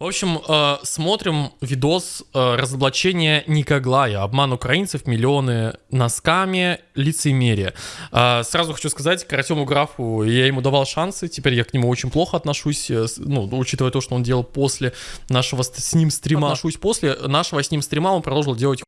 В общем, э, смотрим видос э, разоблачения Никоглая, обман украинцев, миллионы носками, лицемерие. Э, сразу хочу сказать, к Артему Графу я ему давал шансы, теперь я к нему очень плохо отношусь, э, ну, учитывая то, что он делал после нашего с ним стрима. Отношусь после нашего с ним стрима, он продолжил делать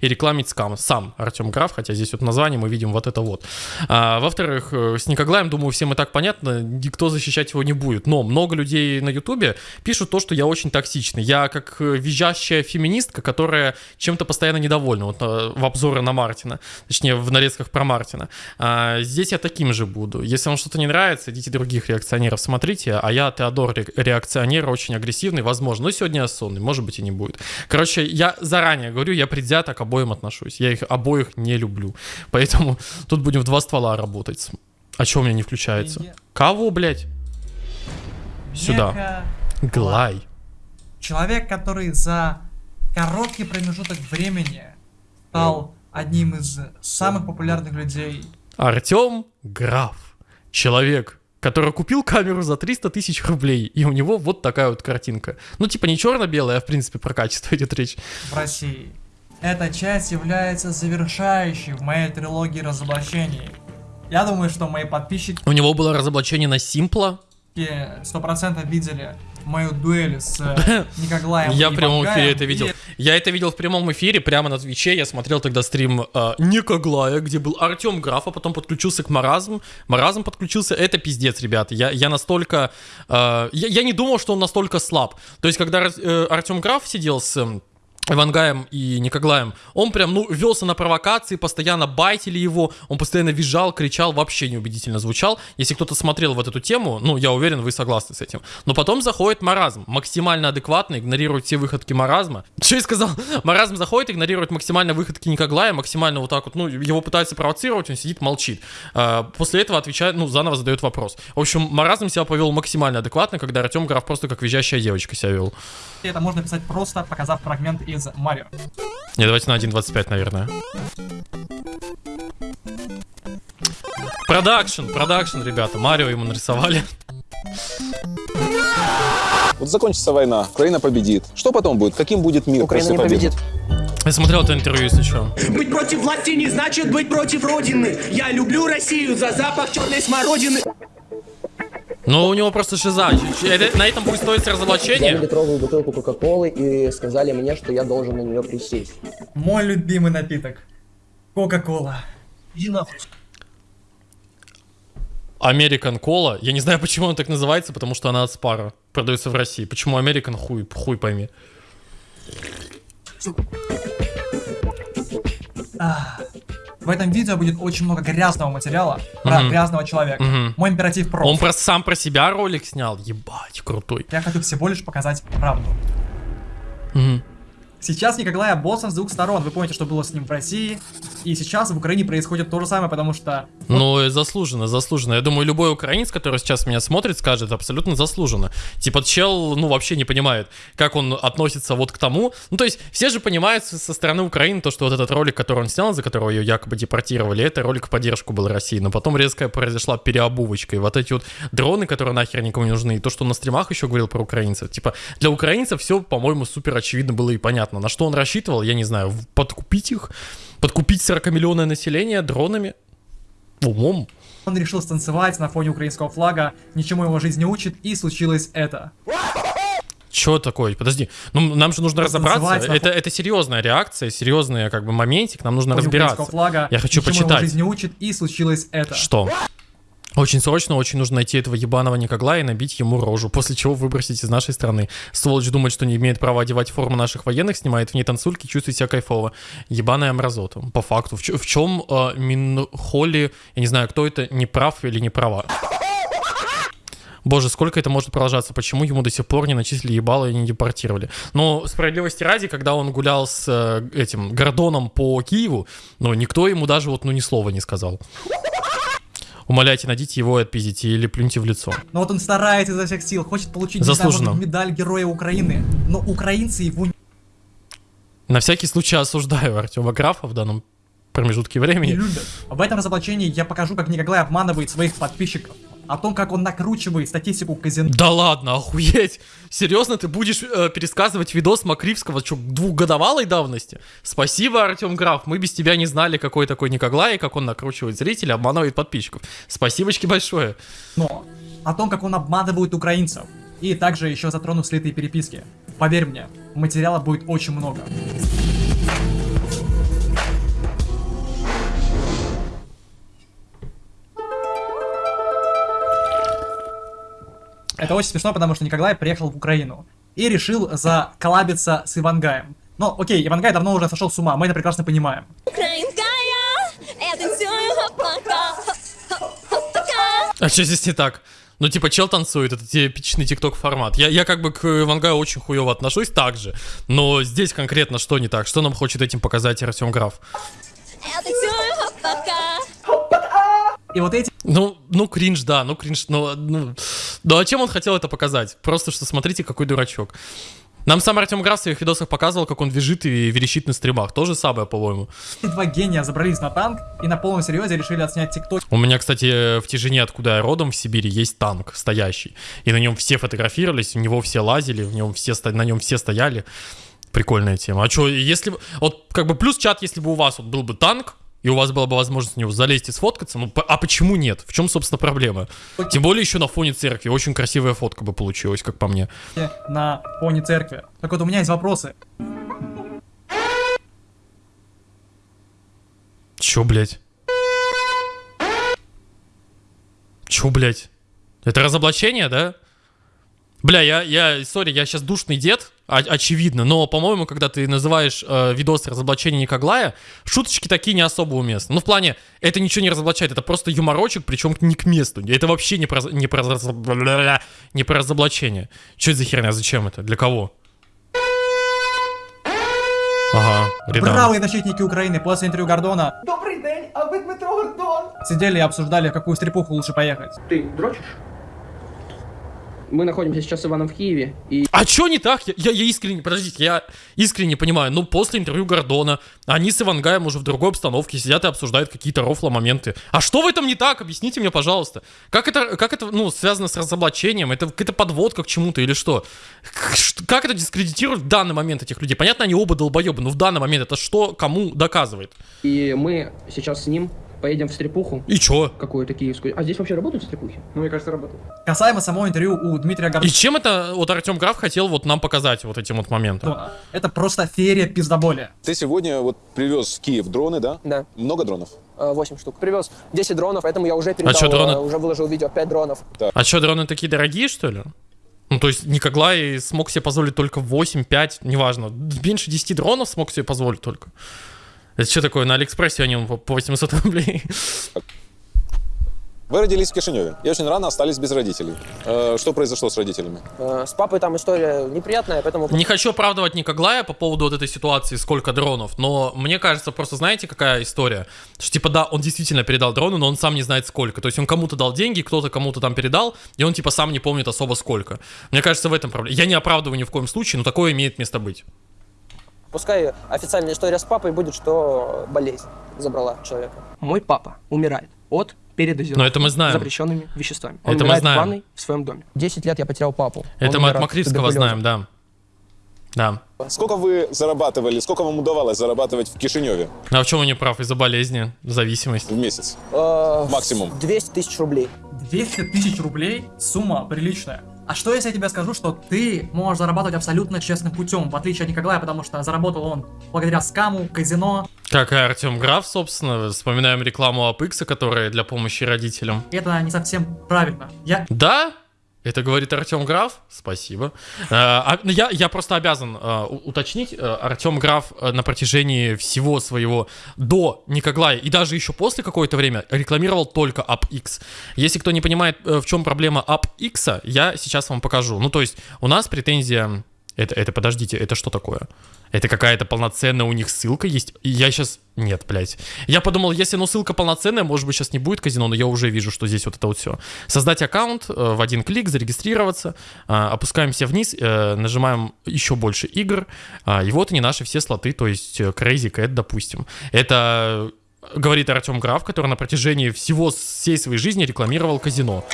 и рекламить скам. Сам Артем Граф, хотя здесь вот название мы видим вот это вот. А, во-вторых, э, с Никоглаем, думаю, всем и так понятно, никто защищать его не будет. Но много людей на Ютубе пишут то, что я очень токсичный. Я как э, визжащая феминистка, которая чем-то постоянно недовольна. Вот э, в обзоры на Мартина, точнее в нарезках про Мартина. А, здесь я таким же буду. Если вам что-то не нравится, идите других реакционеров смотрите. А я Теодор ре- реакционер, очень агрессивный, возможно. Но сегодня я сонный, может быть и не будет. Короче, я заранее говорю, я предвзято к обоим отношусь. Я их обоих не люблю. Поэтому тут будем в два ствола работать. А чё у меня не включается? Кого, блядь? Сюда. Глай. Человек, который за короткий промежуток времени стал одним из самых популярных людей. Артем Граф. Человек, который купил камеру за 300 тысяч рублей, и у него вот такая вот картинка. Ну, типа не черно-белая, а в принципе про качество идет речь. в России. Эта часть является завершающей в моей трилогии разоблачений. Я думаю, что мои подписчики У него было разоблачение на Симпла. сто процентов видели мою дуэль с э, Никоглаем Я в прямом эфире это видел. Я это видел в прямом эфире, прямо на Твиче. Я смотрел тогда стрим э, Никоглая, где был Артем Граф, а потом подключился к Маразм. Маразм подключился. Это пиздец, ребята. Я, я настолько... э, я, я не думал, что он настолько слаб. То есть, когда э, Артем Граф сидел с... Ивангаем и Никоглаем, он прям, ну, велся на провокации, постоянно байтили его, он постоянно визжал, кричал, вообще неубедительно звучал. Если кто-то смотрел вот эту тему, ну, я уверен, вы согласны с этим. Но потом заходит маразм, максимально адекватный, игнорирует все выходки маразма. Что я сказал? Маразм заходит, игнорирует максимально выходки Никоглая, максимально вот так вот, ну, его пытаются провоцировать, он сидит, молчит. А, После этого отвечает, ну, заново задает вопрос. В общем, маразм себя повел максимально адекватно, когда Артем Граф просто как визжащая девочка себя вел. Это можно писать просто, показав фрагмент из Марио. Не, давайте на 1.25, наверное. Продакшн, продакшн, ребята. Марио ему нарисовали. Вот закончится война, Украина победит. Что потом будет? Каким будет мир Украина после не победы? победит. Я смотрел это интервью, если что. Быть против власти не значит быть против Родины. Я люблю Россию за запах черной смородины. Но у него просто шиза. Это- на этом будет стоить разоблачение. литровую бутылку Кока-Колы и сказали мне, что я должен на нее присесть. Мой любимый напиток. Кока-кола. Иди нахуй. American Cola. Я не знаю, почему он так называется, потому что она от Спара. Продается в России. Почему American, хуй, хуй пойми. В этом видео будет очень много грязного материала про Мгм. грязного человека. Мгм. Мой императив про. Он просто сам про себя ролик снял. Ебать, крутой. Я хочу всего лишь показать правду. Мгм. Сейчас Николая боссом с двух сторон. Вы помните, что было с ним в России. И сейчас в Украине происходит то же самое, потому что Ну, и заслуженно, заслуженно. Я думаю, любой украинец, который сейчас меня смотрит, скажет абсолютно заслуженно. Типа, чел, ну, вообще не понимает, как он относится вот к тому. Ну, то есть, все же понимают со стороны Украины то, что вот этот ролик, который он снял, за которого ее якобы депортировали, это ролик в поддержку был России. Но потом резко произошла переобувочка. И вот эти вот дроны, которые нахер никому не нужны, и то, что он на стримах еще говорил про украинцев. Типа, для украинцев все, по-моему, супер очевидно было и понятно. На что он рассчитывал, я не знаю, подкупить их, подкупить 40-миллионное население дронами, умом. он решил станцевать на фоне украинского флага, ничему его жизнь не учит, и случилось это. Чё такое? Подожди. Ну, нам же нужно Просто разобраться. Это, это серьезная реакция, серьезный как бы моментик. Нам нужно разбираться. флага, Я хочу ничему его почитать. жизнь не учит, и случилось это. Что? Очень срочно, очень нужно найти этого ебаного Никогла и набить ему рожу, после чего выбросить из нашей страны. Сволочь думает, что не имеет права одевать форму наших военных, снимает в ней танцульки, чувствует себя кайфово. Ебаная мразота. По факту. В, в чем э, Минхоли, я не знаю, кто это, не прав или не права. Боже, сколько это может продолжаться? Почему ему до сих пор не начислили ебало и не депортировали? Но справедливости ради, когда он гулял с э, этим Гордоном по Киеву, ну, никто ему даже вот, ну, ни слова не сказал. Умоляйте, найдите его и отпиздите или плюньте в лицо. Но вот он старается изо всех сил, хочет получить не Заслуженно. медаль Героя Украины. Но украинцы его На всякий случай осуждаю Артема Графа в данном промежутке не времени. любят. В этом разоблачении я покажу, как Николай обманывает своих подписчиков. О том, как он накручивает статистику казино. Да ладно, охуеть. Серьезно, ты будешь э, пересказывать видос Макривского, что, двухгодовалой давности? Спасибо, Артем Граф, мы без тебя не знали, какой такой Никоглай, как он накручивает зрителей, обманывает подписчиков. Спасибочки большое. Но о том, как он обманывает украинцев. И также еще затрону слитые переписки. Поверь мне, материала будет очень много. Это очень смешно, потому что Николай приехал в Украину и решил заколлабиться с Ивангаем. Но окей, Ивангай давно уже сошел с ума, мы это прекрасно понимаем. Украинская, я танцую пока. А что здесь не так? Ну, типа, чел танцует, это типичный тикток формат. Я, я как бы к Ивангаю очень хуево отношусь так же, но здесь конкретно что не так? Что нам хочет этим показать Артем Граф? Я танцую пока. И вот эти Ну, ну, кринж, да, ну, кринж, ну, ну, ну, а чем он хотел это показать? Просто, что смотрите, какой дурачок. Нам сам Артем Граф в своих видосах показывал, как он визжит и верещит на стримах. То же самое, по-моему. два гения забрались на танк и на полном серьезе решили отснять тикток. У меня, кстати, в Тяжине, откуда я родом, в Сибири, есть танк стоящий. И на нем все фотографировались, в него все лазили, в нем все, на нем все стояли. Прикольная тема. А что, если. Вот как бы плюс чат, если бы у вас вот был бы танк, и у вас была бы возможность в него залезть и сфоткаться, ну, а почему нет? В чем, собственно, проблема? Тем более еще на фоне церкви. Очень красивая фотка бы получилась, как по мне. на фоне церкви. Так вот, у меня есть вопросы. Чё, блядь? Чё, блядь? Это разоблачение, да? Бля, я, я, сори, я сейчас душный дед, очевидно, но, по-моему, когда ты называешь э, видос разоблачения Никоглая, шуточки такие не особо уместны. Ну, в плане, это ничего не разоблачает, это просто юморочек, причем не к месту. Это вообще не про, не про, не про разоблачение. Что это за херня, зачем это, для кого? Ага, Редан. Бравые защитники Украины после интервью Гордона Добрий день, а ви Дмитро Гордон? сидели и обсуждали, в какую стрипуху лучше поехать. Ты дрочишь? Мы находимся сейчас с Иваном в Киеве, и А чё не так? Я, я, я искренне, подождите, я искренне понимаю, ну, после интервью Гордона, они с Ивангаем уже в другой обстановке сидят и обсуждают какие-то рофла моменты. А что в этом не так? Объясните мне, пожалуйста. Как это, как это, ну, связано с разоблачением? Это какая-то подводка к чему-то или что? Как это дискредитирует в данный момент этих людей? Понятно, они оба долбоебы, но в данный момент это что кому доказывает? и мы сейчас с ним поедем в стрипуху И чё? какую-то киевскую. А здесь вообще работают стрипухи? Ну, мне кажется, работают. Касаемо самого интервью у Дмитрия И Гордона. чем это вот Артем Граф хотел вот нам показать вот этим вот моментом? Это просто феерия пиздоболя. Ты сегодня вот привез в Киев дроны, да? Да. Много дронов? 8 штук. Привез 10 дронов, поэтому я уже передал, чё, дроны? э, уже выложил видео 5 дронов. А что, дроны такие дорогие, что ли? Ну, то есть Никоглай смог себе позволить только 8-5, неважно. Меньше 10 дронов смог себе позволить только. Это что такое? На Алиэкспрессе они по 800 рублей. Вы родились в Кишиневе и очень рано остались без родителей. Э, что произошло с родителями? Э, С папой там история неприятная, поэтому... Не хочу оправдывать Никоглая по поводу вот этой ситуации, сколько дронов, но мне кажется, просто знаете, какая история? Что типа да, он действительно передал дроны, но он сам не знает сколько. То есть он кому-то дал деньги, кто-то кому-то там передал, и он типа сам не помнит особо сколько. Мне кажется, в этом проблема. Я не оправдываю ни в коем случае, но такое имеет место быть. Пускай официальная история с папой будет, что болезнь забрала человека. Мой папа умирает от передозировки Но это мы знаем. запрещенными веществами. Это мы знаем. в ванной в своем доме. 10 лет я потерял папу. Это мы от Макривского знаем, да. Да. Сколько вы зарабатывали, сколько вам удавалось зарабатывать в Кишиневе А в чем он не прав? Из-за болезни, зависимости. в месяц? Максимум. Максимум. 200 тысяч рублей. 200 тысяч рублей – сумма приличная. А что если я тебе скажу, что ты можешь зарабатывать абсолютно честным путем, в отличие от Николая, потому что заработал он благодаря скаму, казино. Как и Артем Граф, собственно, вспоминаем рекламу Апекса, которая для помощи родителям. Это не совсем правильно. Я Да? Это говорит Артем Граф? Спасибо. Э, а, ну, я, я просто обязан э, уточнить. э, Артем Граф на протяжении всего своего до Никоглая и даже еще после какое-то время рекламировал только UpX. Если кто не понимает, в чем проблема UpX, я сейчас вам покажу. Ну, то есть у нас претензия... Это, это, подождите, это что такое? Это какая-то полноценная у них ссылка есть? Я сейчас... Нет, блядь. Я подумал, если ну ссылка полноценная, может быть сейчас не будет казино, но я уже вижу, что здесь вот это вот все. Создать аккаунт, э, в один клик, зарегистрироваться, э, опускаемся вниз, э, нажимаем еще больше игр, а, и вот они наши все слоты, то есть Crazy Cat, допустим. Это говорит Артем Граф, который на протяжении всего всей своей жизни рекламировал казино.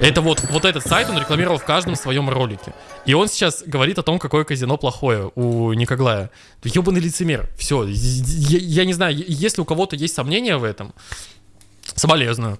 Это вот, вот этот сайт он рекламировал в каждом своем ролике. И он сейчас говорит о том, какое казино плохое у Никоглая. Ебаный лицемер. Все. Я, я не знаю, если у кого-то есть сомнения в этом, соболезную.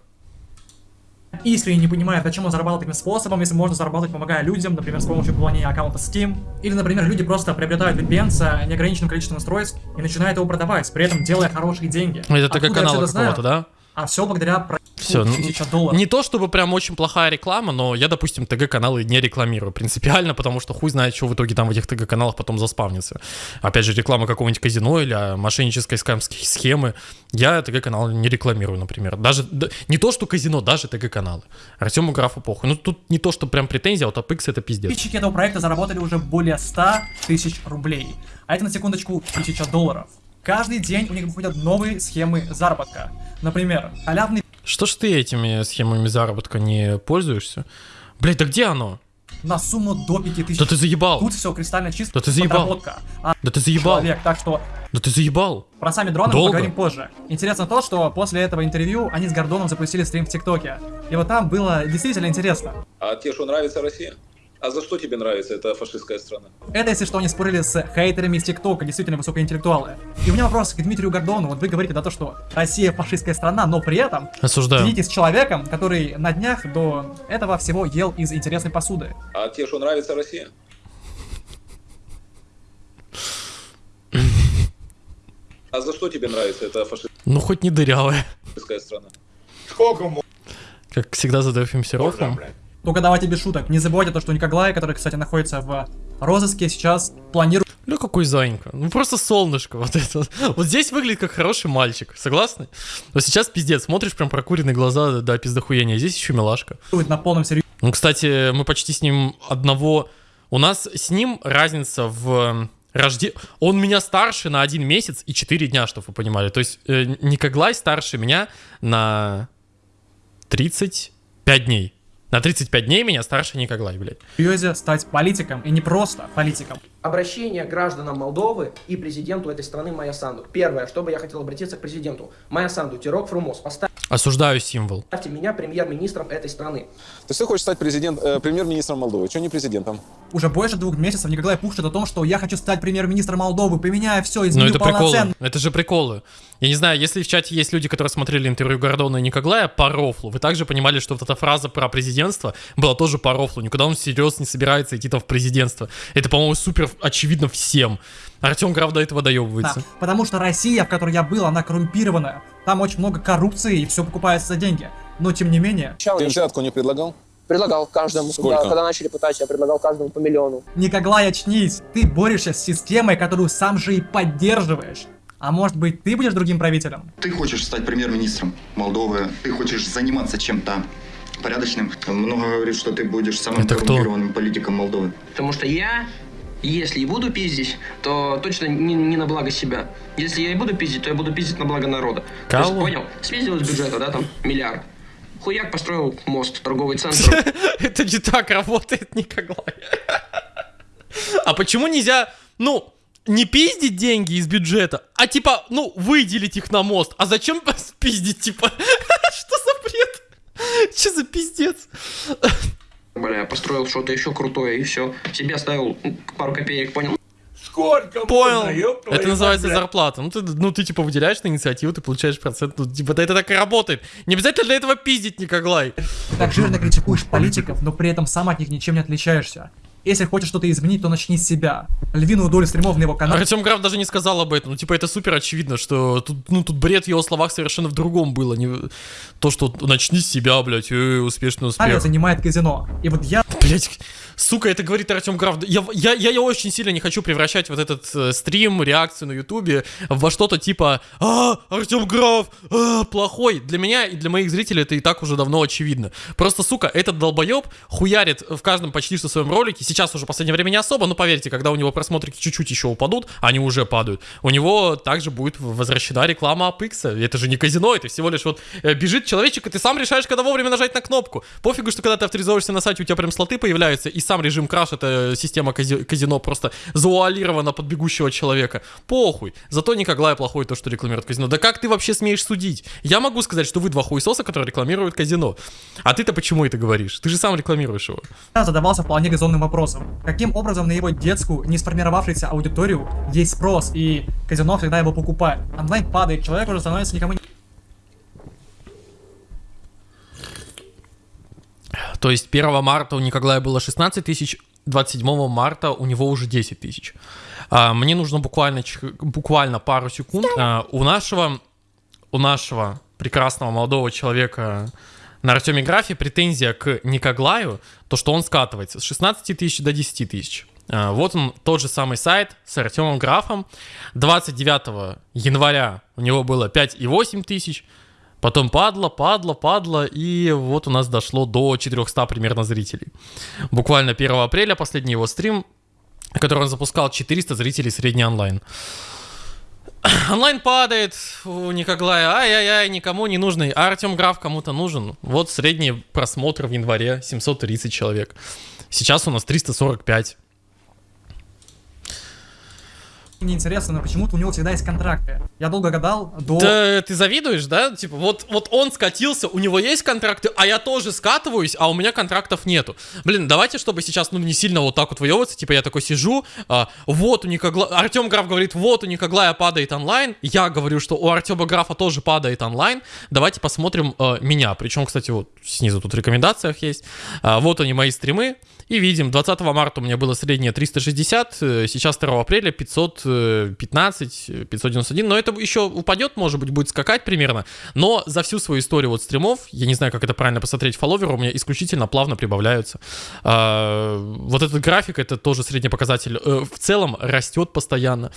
искренне не понимает, зачем он зарабатывает таким способом, если можно зарабатывать, помогая людям, например, с помощью пополнения аккаунта Steam. Или, например, люди просто приобретают VPN с неограниченным количеством устройств и начинают его продавать, при этом делая хорошие деньги. Это всё это знаю? какого-то, да? А все благодаря проекту Всё, ну, 1000 долларов. Не то чтобы прям очень плохая реклама, но я, допустим, ТГ-каналы не рекламирую принципиально, потому что хуй знает, что в итоге там в этих ТГ-каналах потом заспавнится. Опять же, реклама какого-нибудь казино или а, мошеннической скамской схемы. Я ТГ-каналы не рекламирую, например. Даже д- не то, что казино, даже ТГ-каналы. Артему Графу похуй. Ну, тут не то, что прям претензия, а вот APX это пиздец. Подписчики этого проекта заработали уже более 100 тысяч рублей. А это на секундочку 1000 долларов. Каждый день у них выходят новые схемы заработка. Например, халявный Что ж ты этими схемами заработка не пользуешься? Блять, да где оно? на сумму до 5000. Да ты заебал. Тут все кристально чисто. Да ты заебал. подработка. А Да ты заебал. человек, так что Да ты заебал. про сами дроны мы Долго? поговорим позже. Интересно то, что после этого интервью они с Гордоном запустили стрим в ТикТоке. И вот там было действительно интересно. А тебе что, нравится Россия? А за что тебе нравится эта фашистская страна? Это, если что, они спорили с хейтерами из ТикТока, действительно высокоинтеллектуалы. И у меня вопрос к Дмитрию Гордону. Вот вы говорите, да, то, что Россия фашистская страна, но при этом Осуждаю. сидите с человеком, который на днях до этого всего ел из интересной посуды. А тебе что, нравится Россия? А за что тебе нравится эта Ну, хоть не дырявая. фашистская страна? Как всегда задаем Серофом. Только давайте без шуток. Не забывайте то, что Никоглай, который, кстати, находится в розыске, сейчас планирует Ну какой зайка. Ну просто солнышко вот это. Вот здесь выглядит как хороший мальчик. Согласны? Вот сейчас пиздец. Смотришь прям прокуренные глаза до пиздохуения. Здесь еще милашка. на полном серьезе Ну, кстати, мы почти с ним одного... У нас с ним разница в рожде... Он меня старше на один месяц и 4 дня, чтобы вы понимали. То есть э, Никоглай старше меня на 35 дней. На 35 дней меня старше Никоглай, блядь. серьезе стать политиком, и не просто политиком. Обращение гражданам Молдовы и президенту этой страны Майя Санду. Первое, что бы я хотел обратиться к президенту. Майя Санду, Тирок Фрумос, поставьте Осуждаю символ. меня премьер-министром этой страны. То есть ты хочешь стать президент, э, премьер-министром Молдовы? Чего не президентом? Уже больше двух месяцев Николай пушит о том, что я хочу стать премьер-министром Молдовы, поменяя все, Ну изменю это приколы. полноценно. Это же приколы. Я не знаю, если в чате есть люди, которые смотрели интервью Гордона и Никоглая по рофлу, вы также понимали, что вот эта фраза про президентство была тоже по рофлу. Никуда он всерьез не собирается идти там в президентство. Это, по-моему, супер очевидно всем. Артем Граф до этого Да, доебывается. потому что Россия, в которой я был, она коррумпированная. Там очень много коррупции и все покупается за деньги. Но тем не менее, Ты взятку не предлагал? Предлагал каждому, Сколько? когда, когда начали пытать, я предлагал каждому по миллиону. Николай, очнись. Ты борешься с системой, которую сам же и поддерживаешь. А может быть, ты будешь другим правителем? Ты хочешь стать премьер-министром Молдовы, ты хочешь заниматься чем-то порядочным. Много говорит, что ты будешь самым Это кто? коррумпированным политиком Молдовы. Потому что я, если и буду пиздить, то точно не, не на благо себя. Если я и буду пиздить, то я буду пиздить на благо народа. То есть, Кого? понял? Спиздил из бюджета, да, там, миллиард. Хуяк построил мост, торговый центр. Это не так работает Никоглай. А почему нельзя, ну, не пиздить деньги из бюджета, а типа, ну, выделить их на мост. А зачем пиздить, типа? Что за бред? Что за пиздец? Бля, построил что-то еще крутое и все. Себе оставил пару копеек, понял? Понял. Это называется зарплата. Ну ты, ну, ты типа выделяешь на инициативу, ты получаешь процент. Ну, типа, да это так и работает. Не обязательно для этого пиздить, Никоглай. Ты так жирно критикуешь политиков, но при этом сам от них ничем не отличаешься. Если хочешь что-то изменить, то начни с себя. Львиную долю стримов на его канале Артем Граф даже не сказал об этом. Ну, типа, это супер очевидно, что тут, ну, тут бред в его словах совершенно в другом было. Не... То, что начни с себя, блядь, э, успешный успех. занимает казино. И вот я Блять, сука, это говорит Артем Граф. Я, я, я, я очень сильно не хочу превращать вот этот э, стрим, реакцию на Ютубе во что-то типа А, Артем Граф, а, плохой. Для меня и для моих зрителей это и так уже давно очевидно. Просто, сука, этот долбоеб хуярит в каждом почти что своем ролике. Сейчас уже в последнее время не особо, но поверьте, когда у него просмотрики чуть-чуть еще упадут, они уже падают, у него также будет возвращена реклама Апекса. Это же не казино, это всего лишь вот э, бежит человечек, и ты сам решаешь, когда вовремя нажать на кнопку. Пофигу, что когда ты авторизовываешься на сайте, у тебя прям слоты появляются, и сам режим краш, это система кази- казино просто завуалирована под бегущего человека. Похуй. Зато Никоглай плохой то, что рекламирует казино. Да как ты вообще смеешь судить? Я могу сказать, что вы два хуесоса, которые рекламируют казино. А ты-то почему это говоришь? Ты же сам рекламируешь его. задавался вполне резонным вопросом. Каким образом на его детскую, не сформировавшуюся аудиторию есть спрос, и казино всегда его покупает? Онлайн падает, человек уже становится никому не То есть 1 марта у Николая было 16 тысяч, 27 марта у него уже 10 тысяч. А, мне нужно буквально, буквально пару секунд. А, у нашего, у нашего прекрасного молодого человека на Артеме Графе претензия к Никоглаю, то, что он скатывается с 16 тысяч до 10 тысяч. А, Вот он, тот же самый сайт с Артемом Графом. 29 января у него было 5,8 тысяч. Потом падло, падло, падло, и вот у нас дошло до 400 примерно зрителей. Буквально 1 апреля, последний его стрим, который он запускал, 400 зрителей средний онлайн. Онлайн падает у Никоглая, ай-яй-яй, никому не нужный. А Артем Граф кому-то нужен. Вот средний просмотр в январе 730 человек. Сейчас у нас 345. Неинтересно, но почему-то у него всегда есть контракты. Я долго гадал до... Да, ты завидуешь, да? Типа, вот, вот он скатился, у него есть контракты, а я тоже скатываюсь, а у меня контрактов нету. Блин, давайте, чтобы сейчас, ну, не сильно вот так вот выебываться, типа, я такой сижу, а, вот у Никогла... Артем Граф говорит, вот у Никоглая падает онлайн, я говорю, что у Артема Графа тоже падает онлайн, давайте посмотрим э, меня. Причем, кстати, вот снизу тут в рекомендациях есть. А, вот они, мои стримы. И видим, 20 марта у меня было среднее 360, э, сейчас 2 апреля 515, э, 591, но это еще упадет, может быть, будет скакать примерно, но за всю свою историю вот стримов, я не знаю, как это правильно посмотреть, фолловеры у меня исключительно плавно прибавляются. А, вот этот график, это тоже средний показатель, э, в целом растет постоянно.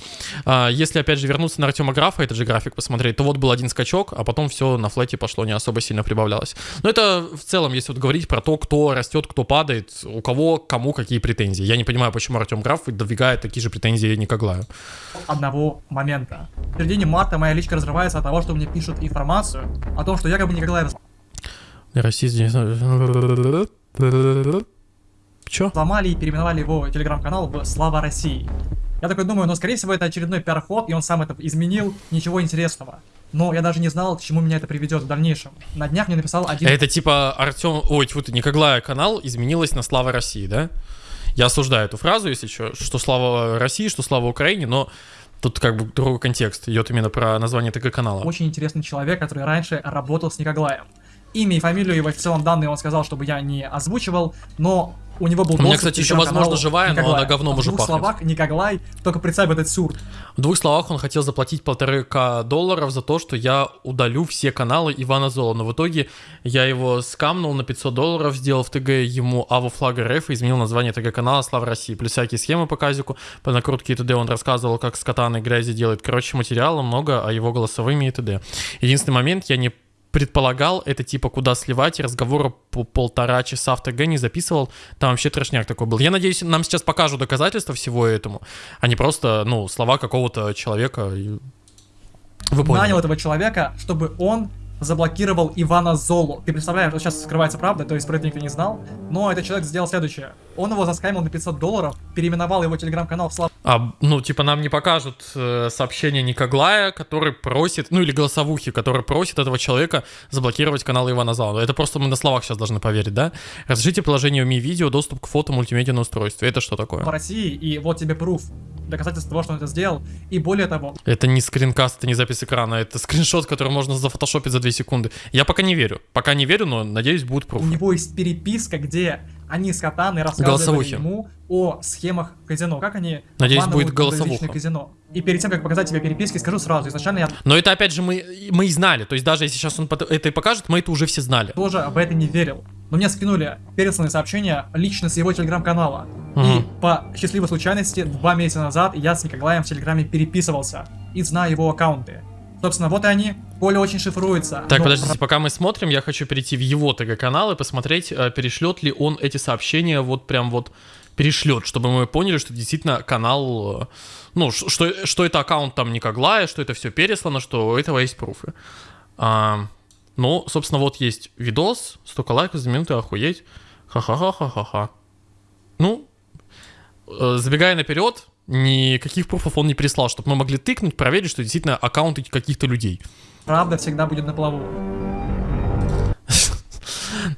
А, если, опять же, вернуться на Артема Графа, этот же график посмотреть, то вот был один скачок, а потом все на флете пошло, не особо сильно прибавлялось. Но это в целом, если вот говорить про то, кто растет, кто падает, у кого, кому какие претензии. Я не понимаю, почему Артем Граф выдвигает такие же претензии Никоглаю. одного момента. В середине марта моя личка разрывается от того, что мне пишут информацию о том, что якобы Николай Расист... Чё? сломали и переименовали его телеграм-канал в Слава России. Я такой думаю, ну скорее всего это очередной пиар-ход, и он сам это изменил, ничего интересного. Но я даже не знал, к чему меня это приведет в дальнейшем. На днях мне написал один Это типа Артем... Ой, тьфу ты, Никоглая канал изменилась на Слава России, да? Я осуждаю эту фразу, если что, что Слава России, что Слава Украине, но тут как бы другой контекст. Идет именно про название ТГ канала. очень интересный человек, который раньше работал с Никоглаем. Имя и фамилию его в целом данные он сказал, чтобы я не озвучивал, но у него был У меня, кстати, еще, возможно, живая, но Никоглая. она говном В уже двух пахнет. словах, Никоглай, только представь этот сюр. В двух словах он хотел заплатить полторы к долларов за то, что я удалю все каналы Ивана Зола. Но в итоге я его скамнул на 500 долларов, сделал в ТГ ему Ава Флага РФ и изменил название ТГ канала Слава России. Плюс всякие схемы по казику, по накрутке и т.д. Он рассказывал, как с катаной грязи делает. Короче, материала много, а его голосовыми и т.д. Единственный момент, я не предполагал, это типа куда сливать, и разговора по полтора часа в ТГ не записывал, там вообще трешняк такой был. Я надеюсь, нам сейчас покажут доказательства всего этому, а не просто, ну, слова какого-то человека. Вы поняли. нанял этого человека, чтобы он заблокировал Ивана Золу. Ты представляешь, вот сейчас скрывается правда, то есть про это никто не знал, но этот человек сделал следующее. Он его заскамил на 500 долларов, переименовал его телеграм-канал в Слава А, ну, типа, нам не покажут э, сообщение Никоглая, который просит, ну, или голосовухи, который просит этого человека заблокировать канал Ивана Зала. Это просто мы на словах сейчас должны поверить, да? Разрешите приложению Mi Video доступ к фото мультимедиа на устройстве. Это что такое? России, и вот тебе пруф, доказательство того, что он это сделал. И более того, Это не скринкаст, это не запись экрана, это скриншот, который можно зафотошопить за 2 секунды. Я пока не верю. Пока не верю, но надеюсь, будет у пруф. него есть переписка, где они с Катаной рассказывали ему о схемах казино, как они Надеюсь, будет голосовуха. казино. И перед тем, как показать тебе переписки, скажу сразу, изначально я Но это, опять же, мы, мы и знали. То есть даже если сейчас он это и покажет, мы это уже все знали. тоже в это не верил. Но мне скинули пересланные сообщения лично с его телеграм-канала. И Мгм. по счастливой случайности, два месяца назад я с Николаем в телеграме переписывался и знаю его аккаунты. Собственно, вот и они. Поле очень шифруется. Так, но подождите, пока мы смотрим, я хочу перейти в его ТГ-канал и посмотреть, э, перешлет ли он эти сообщения вот прям вот перешлет, чтобы мы поняли, что действительно канал, э, ну, что, что это аккаунт там Никоглая, что это все переслано, что у этого есть пруфы. А, ну, собственно, вот есть видос, столько лайков за минуту, охуеть. Ха-ха-ха-ха-ха-ха. Ну, э, забегая наперед, никаких пруфов он не прислал, чтобы мы могли тыкнуть, проверить, что действительно аккаунты каких-то людей. Правда всегда будет на плаву.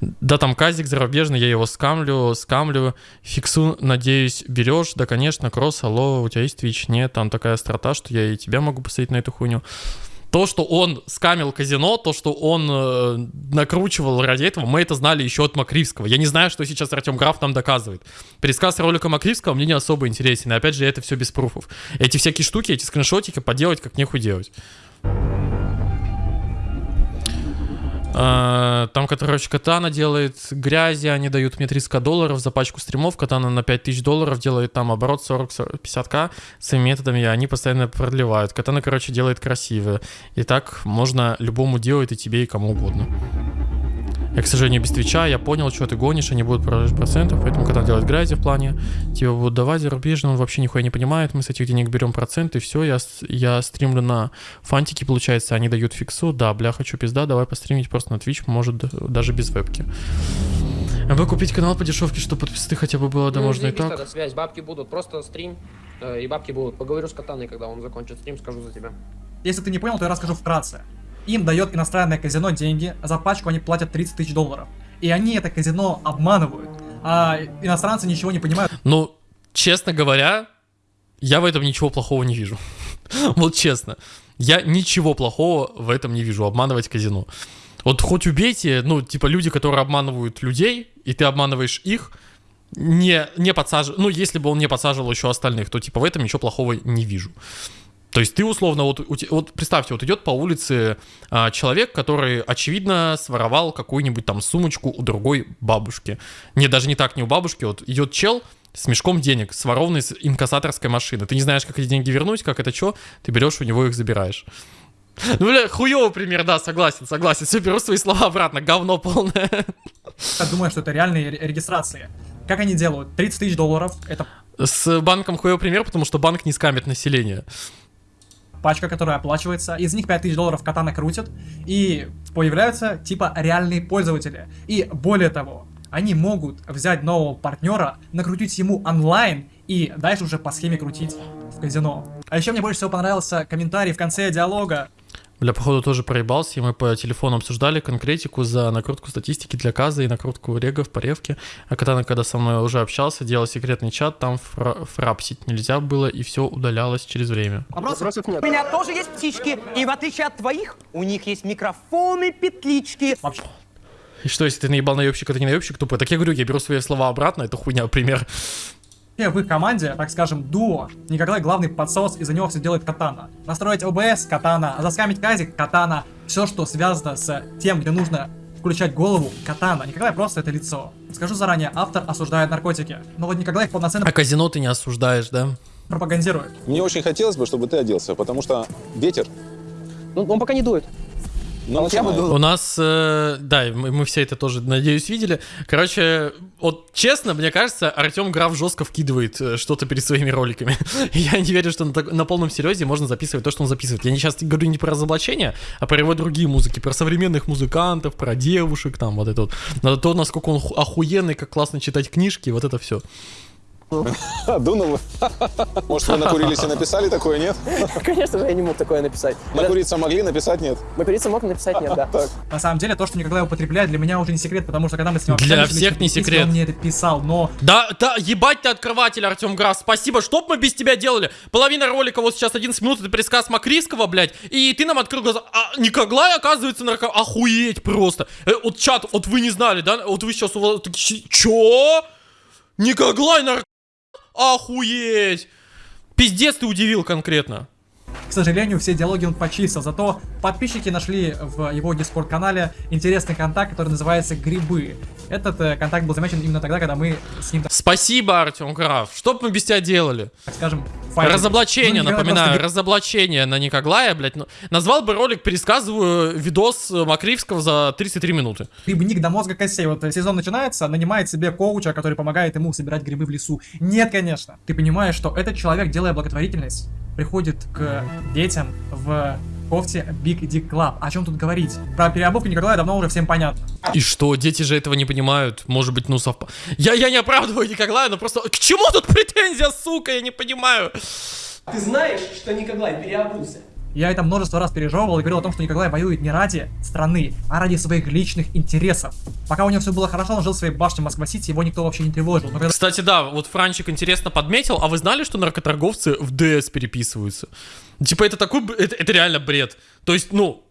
Да, там казик зарубежный, я его скамлю, скамлю, фиксу, надеюсь, берешь. Да, конечно, кросс, алло, у тебя есть Twitch? Нет, там такая страта, что я и тебя могу посадить на эту хуйню. То, что он скамил казино, то, что он э, накручивал ради этого, мы это знали еще от Макривского. Я не знаю, что сейчас Артем Граф нам доказывает. Пересказ ролика Макривского мне не особо интересен. И опять же, это все без пруфов. Эти всякие штуки, эти скриншотики поделать как нехуй делать. А, Там, короче, Катана делает грязи, они дают мне 300 долларов за пачку стримов, Катана на 5000 долларов делает там оборот 40-50к своими методами, и они постоянно продлевают. Катана, короче, делает красиво. И так можно любому делать, и тебе, и кому угодно. Я, к сожалению, без твича, я понял, что ты гонишь, они будут продажи процентов, поэтому когда делать грязи в плане, тебе будут давать зарубежно, он вообще нихуя не понимает, мы с этих денег берем проценты, все, я, я стримлю на фантики, получается, они дают фиксу, да, бля, хочу пизда, давай постримить просто на Twitch, может, даже без вебки. Вы купить канал по дешевке, чтобы подписаться хотя бы было, да Ну, можно и так. тогда связь, бабки будут, просто стрим, э, и бабки будут. Поговорю с Катаной, когда он закончит стрим, скажу за тебя. Если ты не понял, то я расскажу вкратце. Им дает иностранное казино деньги, за пачку они платят 30 тысяч долларов. И они это казино обманывают. А иностранцы ничего не понимают. Ну, честно говоря, я в этом ничего плохого не вижу. Вот честно. Я ничего плохого в этом не вижу, обманывать казино. Вот хоть убейте, ну, типа люди, которые обманывают людей, и ты обманываешь их, не, не подсаживал, ну, если бы он не подсаживал еще остальных, то, типа, в этом ничего плохого не вижу. То есть ты условно, вот, вот представьте, вот идет по улице а, человек, который, очевидно, своровал какую-нибудь там сумочку у другой бабушки. Не, даже не так, не у бабушки, вот идет чел с мешком денег, сворованный с инкассаторской машины. Ты не знаешь, как эти деньги вернуть, как это что, ты берешь у него их забираешь. Ну, бля, хуёвый пример, да, согласен, согласен. Все, беру свои слова обратно, говно полное. Думают, что это реальные ре- регистрации. Как они делают? 30 тысяч долларов, это С банком хуёвый пример, потому что банк не скамит население. Пачка, которая оплачивается. Из них 5 тысяч долларов катана крутят. И появляются типа реальные пользователи. И более того, они могут взять нового партнера, накрутить ему онлайн и дальше уже по схеме крутить в казино. А еще мне больше всего понравился комментарий в конце диалога. Бля, походу тоже проебался, и мы по телефону обсуждали конкретику за накрутку статистики для каза и накрутку регов по ревке. А Катана, когда со мной уже общался, делал секретный чат, там фра- фрапсить нельзя было, и все удалялось через время. Вопросов нет. У меня тоже есть птички, и в отличие от твоих, у них есть микрофоны, петлички. Вообще, И что, если ты наебал наебщик, это не наебщик тупой? Так я говорю, я беру свои слова обратно, это хуйня, пример. В их команде, так скажем, дуо, Николай главный подсос, из-за него все делает Катана. Настроить ОБС Катана, заскамить казик Катана. Все, что связано с тем, где нужно включать голову Катана. Николай просто это лицо. Скажу заранее, автор осуждает наркотики. Но вот Николай их полноценно А казино ты не осуждаешь, да? пропагандирует. Мне очень хотелось бы, чтобы ты оделся, потому что ветер, Ну, он пока не дует. Ну, вот я. У нас, э, да, мы, мы все это тоже, надеюсь, видели. Короче, вот честно, мне кажется, Артем Граф жестко вкидывает э, что-то перед своими роликами. Я не верю, что на, так- на полном серьезе можно записывать то, что он записывает. Я не сейчас говорю не про разоблачение, а про его другие музыки, про современных музыкантов, про девушек, там вот это вот. На то, насколько он ху- охуенный, как классно читать книжки, вот это все. А, Дунул. Может, вы накурились и написали такое, нет? Конечно же, я не мог такое написать. Накуриться могли, написать нет. Накуриться мог написать нет, да. На самом деле, то, что Николай употребляет, для меня уже не секрет, потому что когда мы с ним Для всех не секрет. Он мне это писал, но Да, да, ебать ты открыватель, Артем Граф, спасибо, что мы без тебя делали? Половина ролика, вот сейчас 11 минут, это пересказ Макриского, блядь, и ты нам открыл глаза, а Николай, оказывается, нарко... Охуеть просто. Э, вот чат, вот вы не знали, да, вот вы сейчас, у вас чё? Николай нарко... Охуеть! Пиздец ты удивил конкретно. К сожалению, все диалоги он почистил, зато подписчики нашли в его дискорд-канале интересный контакт, который называется «Грибы». Этот э, контакт был замечен именно тогда, когда мы с ним, Спасибо, Артем Граф. Что б мы без тебя делали? так скажем, файлили. Разоблачение, Ну, напоминаю, просто разоблачение на Никоглая, блядь. ну, назвал бы ролик, пересказываю видос э, Макривского за 33 минуты. грибник до мозга костей. Вот э, сезон начинается, нанимает себе коуча, который помогает ему собирать грибы в лесу. Нет, конечно. Ты понимаешь, что этот человек, делая благотворительность, приходит к детям в кофте Big Dick Club. О чем тут говорить? Про переобувку Николая давно уже всем понятно. И что, дети же этого не понимают? Может быть, ну совпа... Я, я не оправдываю Николая, но просто... К чему тут претензия, сука? Я не понимаю. Ты знаешь, что Николай переобулся? Я это множество раз пережевывал и говорил о том, что Николай воюет не ради страны, а ради своих личных интересов. Пока у него все было хорошо, он жил в своей башне Москва-Сити, его никто вообще не тревожил. Когда Кстати, да, вот Франчик интересно подметил, а вы знали, что наркоторговцы в ДС переписываются? Типа это такой, это, это реально бред. То есть, ну,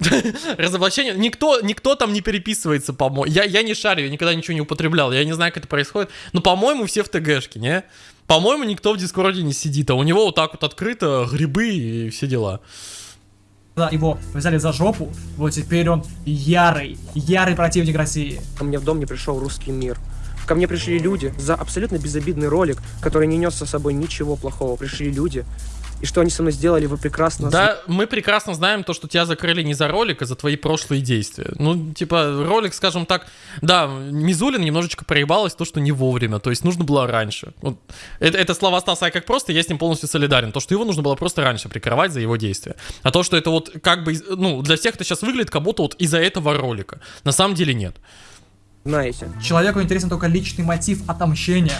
разоблачение, никто, никто там не переписывается, по-моему. Я, я не шарю, я никогда ничего не употреблял, я не знаю, как это происходит. Но, по-моему, все в ТГшке, не? По-моему, никто в Дискорде не сидит, а у него вот так вот открыто грибы и все дела. его взяли за жопу, вот теперь он ярый, ярый противник России. Ко мне в дом не пришел русский мир. Ко мне пришли люди за абсолютно безобидный ролик, который не нес со собой ничего плохого. Пришли люди, и что они со мной сделали, вы прекрасно Да, мы прекрасно знаем то, что тебя закрыли не за ролик, а за твои прошлые действия. Ну, типа, ролик, скажем так, да, Мизулин немножечко проебалась то, что не вовремя, то есть нужно было раньше. Вот, это, это слова Стаса как просто, я с ним полностью солидарен. То, что его нужно было просто раньше прикрывать за его действия. А то, что это вот как бы, ну, для всех это сейчас выглядит как будто вот из-за этого ролика. На самом деле нет. знаете. Человеку интересен только личный мотив отомщения.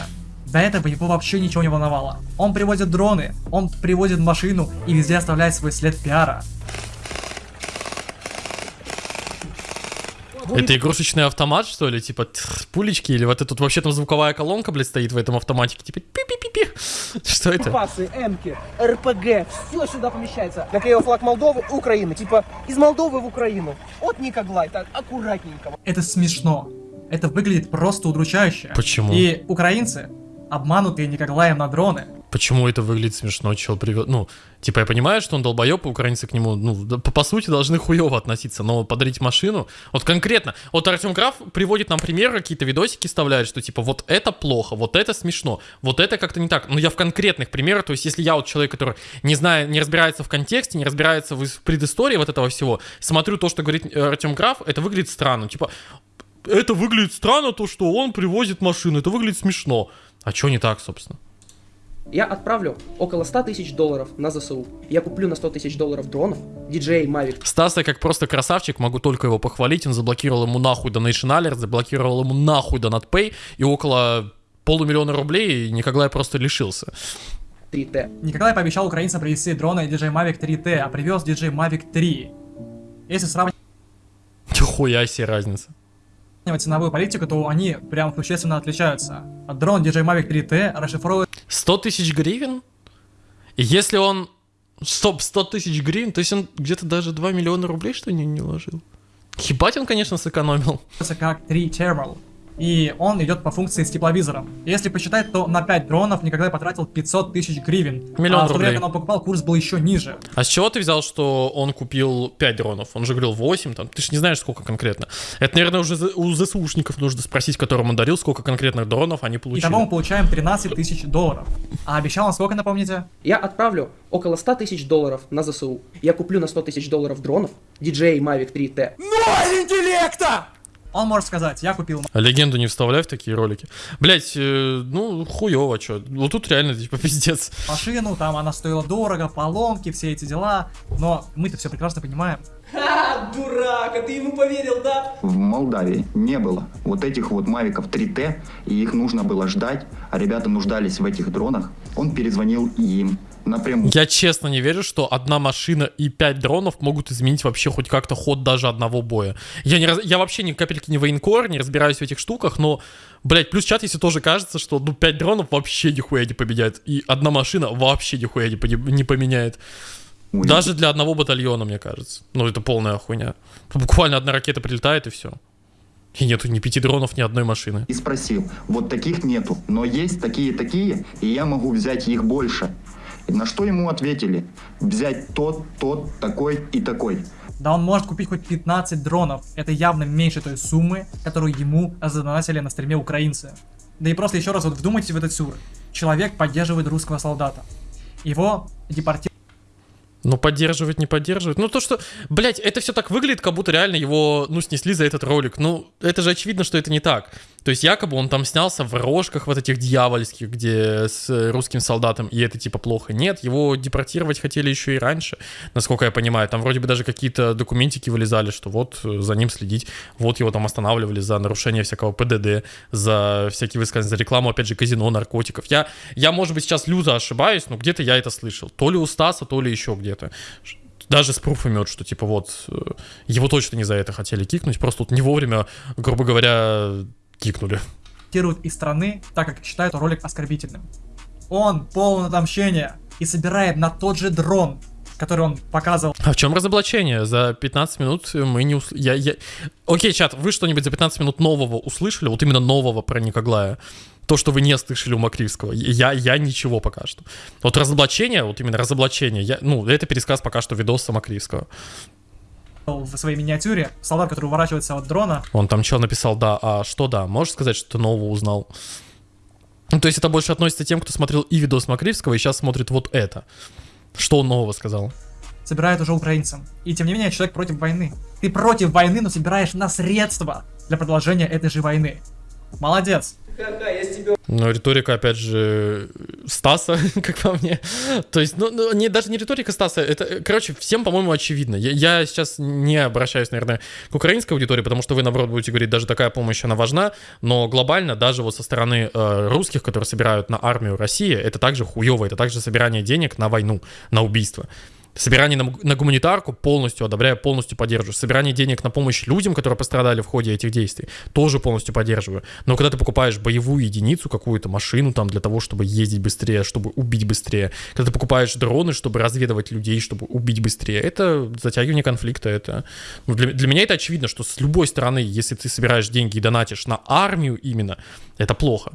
До этого его вообще ничего не волновало. Он привозит дроны, он привозит машину и везде оставляет свой след пиара. Это игрушечный автомат, что ли? Типа тх, пулечки? Или вот это тут вообще там звуковая колонка, блядь, стоит в этом автоматике? Типа пи-пи-пи-пи. Что это? Пасы, эмки, РПГ, все сюда помещается. Наклеил флаг Молдовы, Украины. Типа из Молдовы в Украину. От Никоглай, так аккуратненько. Это смешно. Это выглядит просто удручающе. Почему? И украинцы, обманутые Николаем на дроны, Почему это выглядит смешно? Чел привел... Ну, типа, я понимаю, что он долбоеб, украинцы к нему, ну, по, по сути, должны хуево относиться, но подарить машину... Вот конкретно, вот Артем Граф приводит нам примеры, какие-то видосики вставляет, что, типа, вот это плохо, вот это смешно, вот это как-то не так. Но я в конкретных примерах, то есть, если я вот человек, который не знает, не разбирается в контексте, не разбирается в, в предыстории вот этого всего, смотрю то, что говорит э, Артем Граф, это выглядит странно. Типа, это выглядит странно, то, что он привозит машину, это выглядит смешно. А что не так, собственно? Я отправлю около 100 тысяч долларов на ЗСУ. Я куплю на 100 тысяч долларов дронов, DJI Mavic Стаса как просто красавчик, могу только его похвалить. Он заблокировал ему нахуй Donation Alert, заблокировал ему нахуй Donut Pay, и около полумиллиона рублей Николай просто лишился. 3T. Николай пообещал украинцам привезти дроны DJI Mavic 3T, а привез DJI Mavic 3. Если сравнивать Хуя себе разница. Ценовую политику, то они прям существенно отличаются. Дрон DJI Mavic 3T расшифровывает 100 тысяч гривен? И если он... Стоп, 100 тысяч гривен, то есть он где-то даже 2 миллиона рублей, что ли, не, не ложил? Ебать он, конечно, сэкономил. как 3 Thermal. И он идет по функции с тепловизором. Если посчитать, то на 5 дронов Николай потратил 500 тысяч гривен. Миллион а в то время, когда он покупал, курс был еще ниже. А с чего ты взял, что он купил 5 дронов? Он же говорил 8, там, ты же не знаешь, сколько конкретно. Это, наверное, уже у ЗСУшников нужно спросить, которым он дарил, сколько конкретных дронов они получили. Итого мы получаем 13 тысяч долларов. А обещал он сколько, напомните? Я отправлю около 100 тысяч долларов на ЗСУ. Я куплю на 100 тысяч долларов дронов, DJI Mavic 3T. Он может сказать, я купил Легенду не вставляй в такие ролики. Блять, ну, хуево, чё. Вот тут реально, типа, пиздец. машину, там она стоила дорого, поломки, все эти дела. Но мы-то все прекрасно понимаем. Ха, дурак, а ты ему поверил, да? В Молдавии не было вот этих вот мавиков 3T, и их нужно было ждать, а ребята нуждались в этих дронах. Он перезвонил им напрямую. Я честно не верю, что одна машина и 5 дронов могут изменить вообще хоть как-то ход даже одного боя. Я, не раз... я вообще ни капельки не военкор, не разбираюсь в этих штуках, но, блять, плюс чат, если тоже кажется, что, ну, 5 дронов вообще нихуя не победят, и одна машина вообще нихуя не, поди- не поменяет. Даже для одного батальона, мне кажется. Ну, это полная хуйня. Буквально одна ракета прилетает и все. И нету ни пяти дронов, ни одной машины. И спросил, вот таких нету, но есть такие-такие, и я могу взять их больше. На что ему ответили? Взять тот, тот, такой и такой. Да он может купить хоть 15 дронов. Это явно меньше той суммы, которую ему задонатили на стриме украинцы. Да и просто еще раз вот вдумайтесь в этот сюр. Человек поддерживает русского солдата. Его депортируют Ну, поддерживать, не поддерживать. Ну, то, что, блядь, это все так выглядит, как будто реально его, ну, снесли за этот ролик. Ну, это же очевидно, что это не так. То есть якобы он там снялся в рожках вот этих дьявольских, где с русским солдатом, и это типа плохо. Нет, его депортировать хотели еще и раньше, насколько я понимаю. Там вроде бы даже какие-то документики вылезали, что вот э, за ним следить, вот его там останавливали за нарушение всякого ПДД, за всякие высказывания, за рекламу, опять же, казино, наркотиков. Я, я может быть, сейчас люто ошибаюсь, но где-то я это слышал. То ли у Стаса, то ли еще где-то даже с пруфами, вот, что типа вот э, его точно не за это хотели кикнуть, просто вот не вовремя, грубо говоря, кикнули. Из страны, так как считают ролик оскорбительным. Он полон отомщения и собирает на тот же дрон, который он показывал А в чем разоблачение? За 15 минут мы не услышали. Я, я... Окей, чат, вы что-нибудь за 15 минут нового услышали? Вот именно нового про Никоглая? То, что вы не слышали у Макривского. Я, я ничего пока что. Вот разоблачение, вот именно разоблачение, я, ну, это пересказ пока что видоса Макривского. В своей миниатюре. Солдат, который уворачивается от дрона. Он там что написал, да, а что да? Можешь сказать, что ты нового узнал? Ну, то есть это больше относится к тем, кто смотрел и видос Макривского, и сейчас смотрит вот это. Что он нового сказал? собирает уже украинцам. И тем не менее, человек против войны. Ты против войны, но собираешь на средства для продолжения этой же войны. Молодец. Ну, риторика, опять же, Стаса, как по мне. То есть, ну, ну, не, даже не риторика Стаса, это, короче, всем, по-моему, очевидно. Я, я сейчас не обращаюсь, наверное, к украинской аудитории, потому что вы, наоборот, будете говорить, даже такая помощь, она важна, но глобально, даже вот со стороны э, русских, которые собирают на армию России, это также хуево, это также собирание денег на войну, на убийство. Собирание на, на гуманитарку полностью одобряю, полностью поддерживаю. Собирание денег на помощь людям, которые пострадали в ходе этих действий, тоже полностью поддерживаю. Но когда ты покупаешь боевую единицу, какую-то машину там для того, чтобы ездить быстрее, чтобы убить быстрее, когда ты покупаешь дроны, чтобы разведывать людей, чтобы убить быстрее, это затягивание конфликта. Это ну, для, для меня это очевидно, что с любой стороны, если ты собираешь деньги и донатишь на армию именно, это плохо.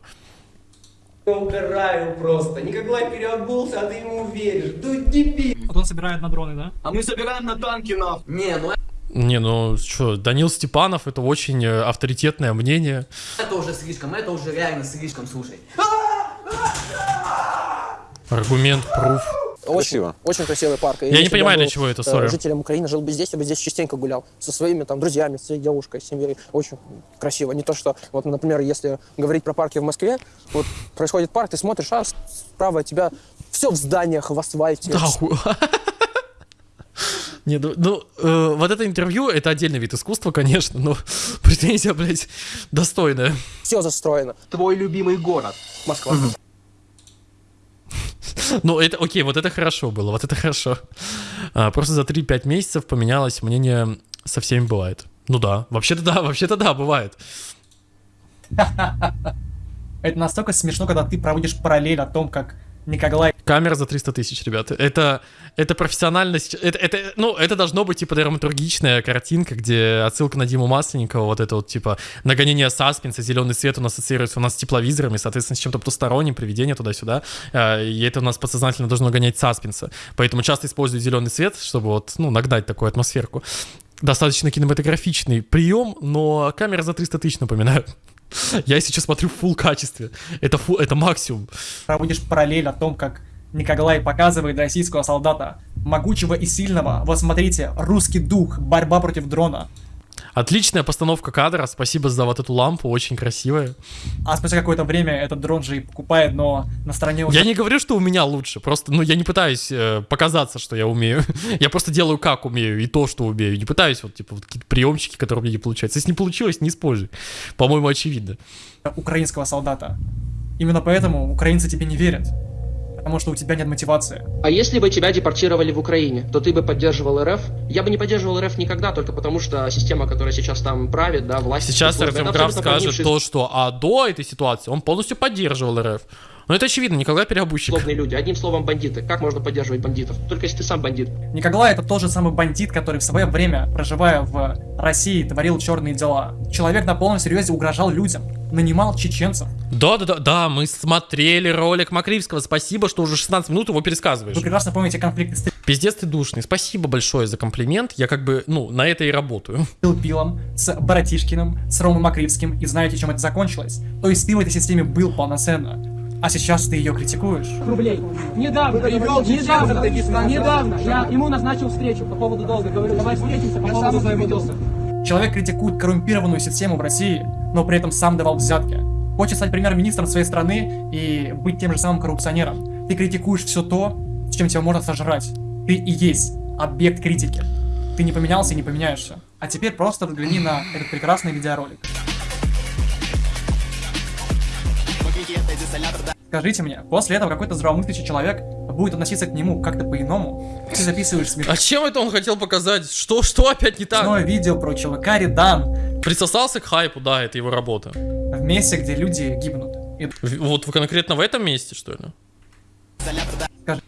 Я угораю просто. Николай переобулся, а ты ему веришь. Ну дебил. Вот он собирает на дроны, да? А мы собираем на танки нахуй. Не, ну Не, ну что, Данил Степанов это очень э, авторитетное мнение. Это уже слишком, это уже реально слишком, слушай. Аргумент, пруф. Очень, Красиво. очень красивый парк. И Я не понимаю, был, для чего это, э, сори. Жителям Украины жил бы здесь, я бы здесь частенько гулял. Со своими там друзьями, с своей девушкой, семьей. Очень красиво. Не то, что, вот, например, если говорить про парки в Москве, вот происходит парк, ты смотришь, а справа от тебя все в зданиях, в асфальте. Да, ху- Не, ну, ну, э, вот это интервью, это отдельный вид искусства, конечно, но претензия, блядь, достойная. Все застроено. Твой любимый город. Москва. Ну, это, окей, вот это хорошо было, вот это хорошо. А, просто за 3-5 месяцев поменялось мнение со всеми бывает. Ну да, вообще-то да, вообще-то да, бывает. Это настолько смешно, когда ты проводишь параллель о том, как Николай Камера за 300 тысяч, ребята. Это, это профессиональность. Это, это, ну, это должно быть, типа, драматургичная картинка, где отсылка на Диму Масленникова, вот это вот, типа, нагонение саспенса, зеленый свет у нас ассоциируется у нас с тепловизорами, соответственно, с чем-то потусторонним, привидение туда-сюда. А, И это у нас подсознательно должно гонять саспенса. Поэтому часто используют зеленый свет, чтобы вот, ну, нагнать такую атмосферку. Достаточно кинематографичный прием, но камера за 300 тысяч напоминаю. Я сейчас смотрю в full качестве. Это, фу, это максимум. проводишь параллель о том, как Николай показывает российского солдата, могучего и сильного. Вот смотрите, русский дух, борьба против дрона. Отличная постановка кадра. Спасибо за вот эту лампу, очень красивая. А спустя какое-то время этот дрон же и покупает, но на стороне уже Я не говорю, что у меня лучше, просто, ну, я не пытаюсь э, показаться, что я умею. я просто делаю как умею и то, что умею. Не пытаюсь вот, типа, вот какие-то приемчики, которые у меня не получаются. Если не получилось, не используй. По-моему, очевидно. украинского солдата. Именно поэтому украинцы тебе не верят. Потому что у тебя нет мотивации. А если бы тебя депортировали в Украине, то ты бы поддерживал РФ? Я бы не поддерживал РФ никогда, только потому что система, которая сейчас там правит, да, власть... Сейчас Артем Граф скажет то, что а до этой ситуации он полностью поддерживал РФ. Ну, это очевидно, Николай Переобущик. злобные люди. Одним словом, бандиты. Как можно поддерживать бандитов? Только если ты сам бандит. Николай это тот же самый бандит, который в свое время, проживая в России, творил черные дела. Человек на полном серьезе угрожал людям, нанимал чеченцев. Да, да, да, да, мы смотрели ролик Макривского. Спасибо, что уже 16 минут его пересказываешь. Вы прекрасно помните конфликты с Пиздец ты душный. Спасибо большое за комплимент. Я как бы, ну, на это и работаю. Пилом, с Братишкиным, с Ромой Макривским, и знаете, чем это закончилось? То есть ты в этой системе был полноценно. А сейчас ты ее критикуешь. рублей. Недавно, недавно, недавно я ему назначил встречу по поводу долга. Говорю, давай встретимся по поводу своего долга. Человек критикует коррумпированную систему в России, но при этом сам давал взятки. Хочешь стать премьер-министром своей страны и быть тем же самым коррупционером. Ты критикуешь все то, с чем тебя можно сожрать. Ты и есть объект критики. Ты не поменялся и не поменяешься. А теперь просто взгляни на этот прекрасный видеоролик. Скажите мне, после этого какой-то здравомыслящий человек будет относиться к нему как-то по-иному? Ты записываешь смешное А чем это он хотел показать? Что, что опять не так? видео про чувака Редан Присосался к хайпу, да, это его работа. в месте, где люди гибнут. И В- Вот конкретно в этом месте, что ли? Скажи.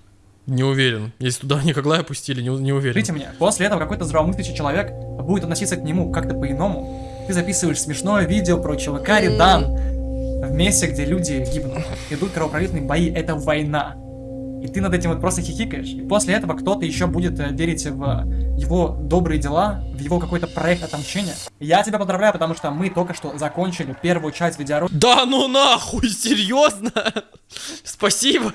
Не уверен. Если туда Никоглая опустили, не, не уверен. Скажите мне, после этого какой-то здравомыслящий человек будет относиться к нему как-то по-иному? Ты записываешь смешное видео про чувака Редан в месте, где люди гибнут. Идут кровопролитные бои, это война. И ты над этим вот просто хихикаешь. И после этого кто-то еще будет э, верить в его добрые дела, в его какой-то проект отомщения. Я тебя поздравляю, потому что мы только что закончили первую часть видеоролика. Да ну нахуй, серьезно? Спасибо.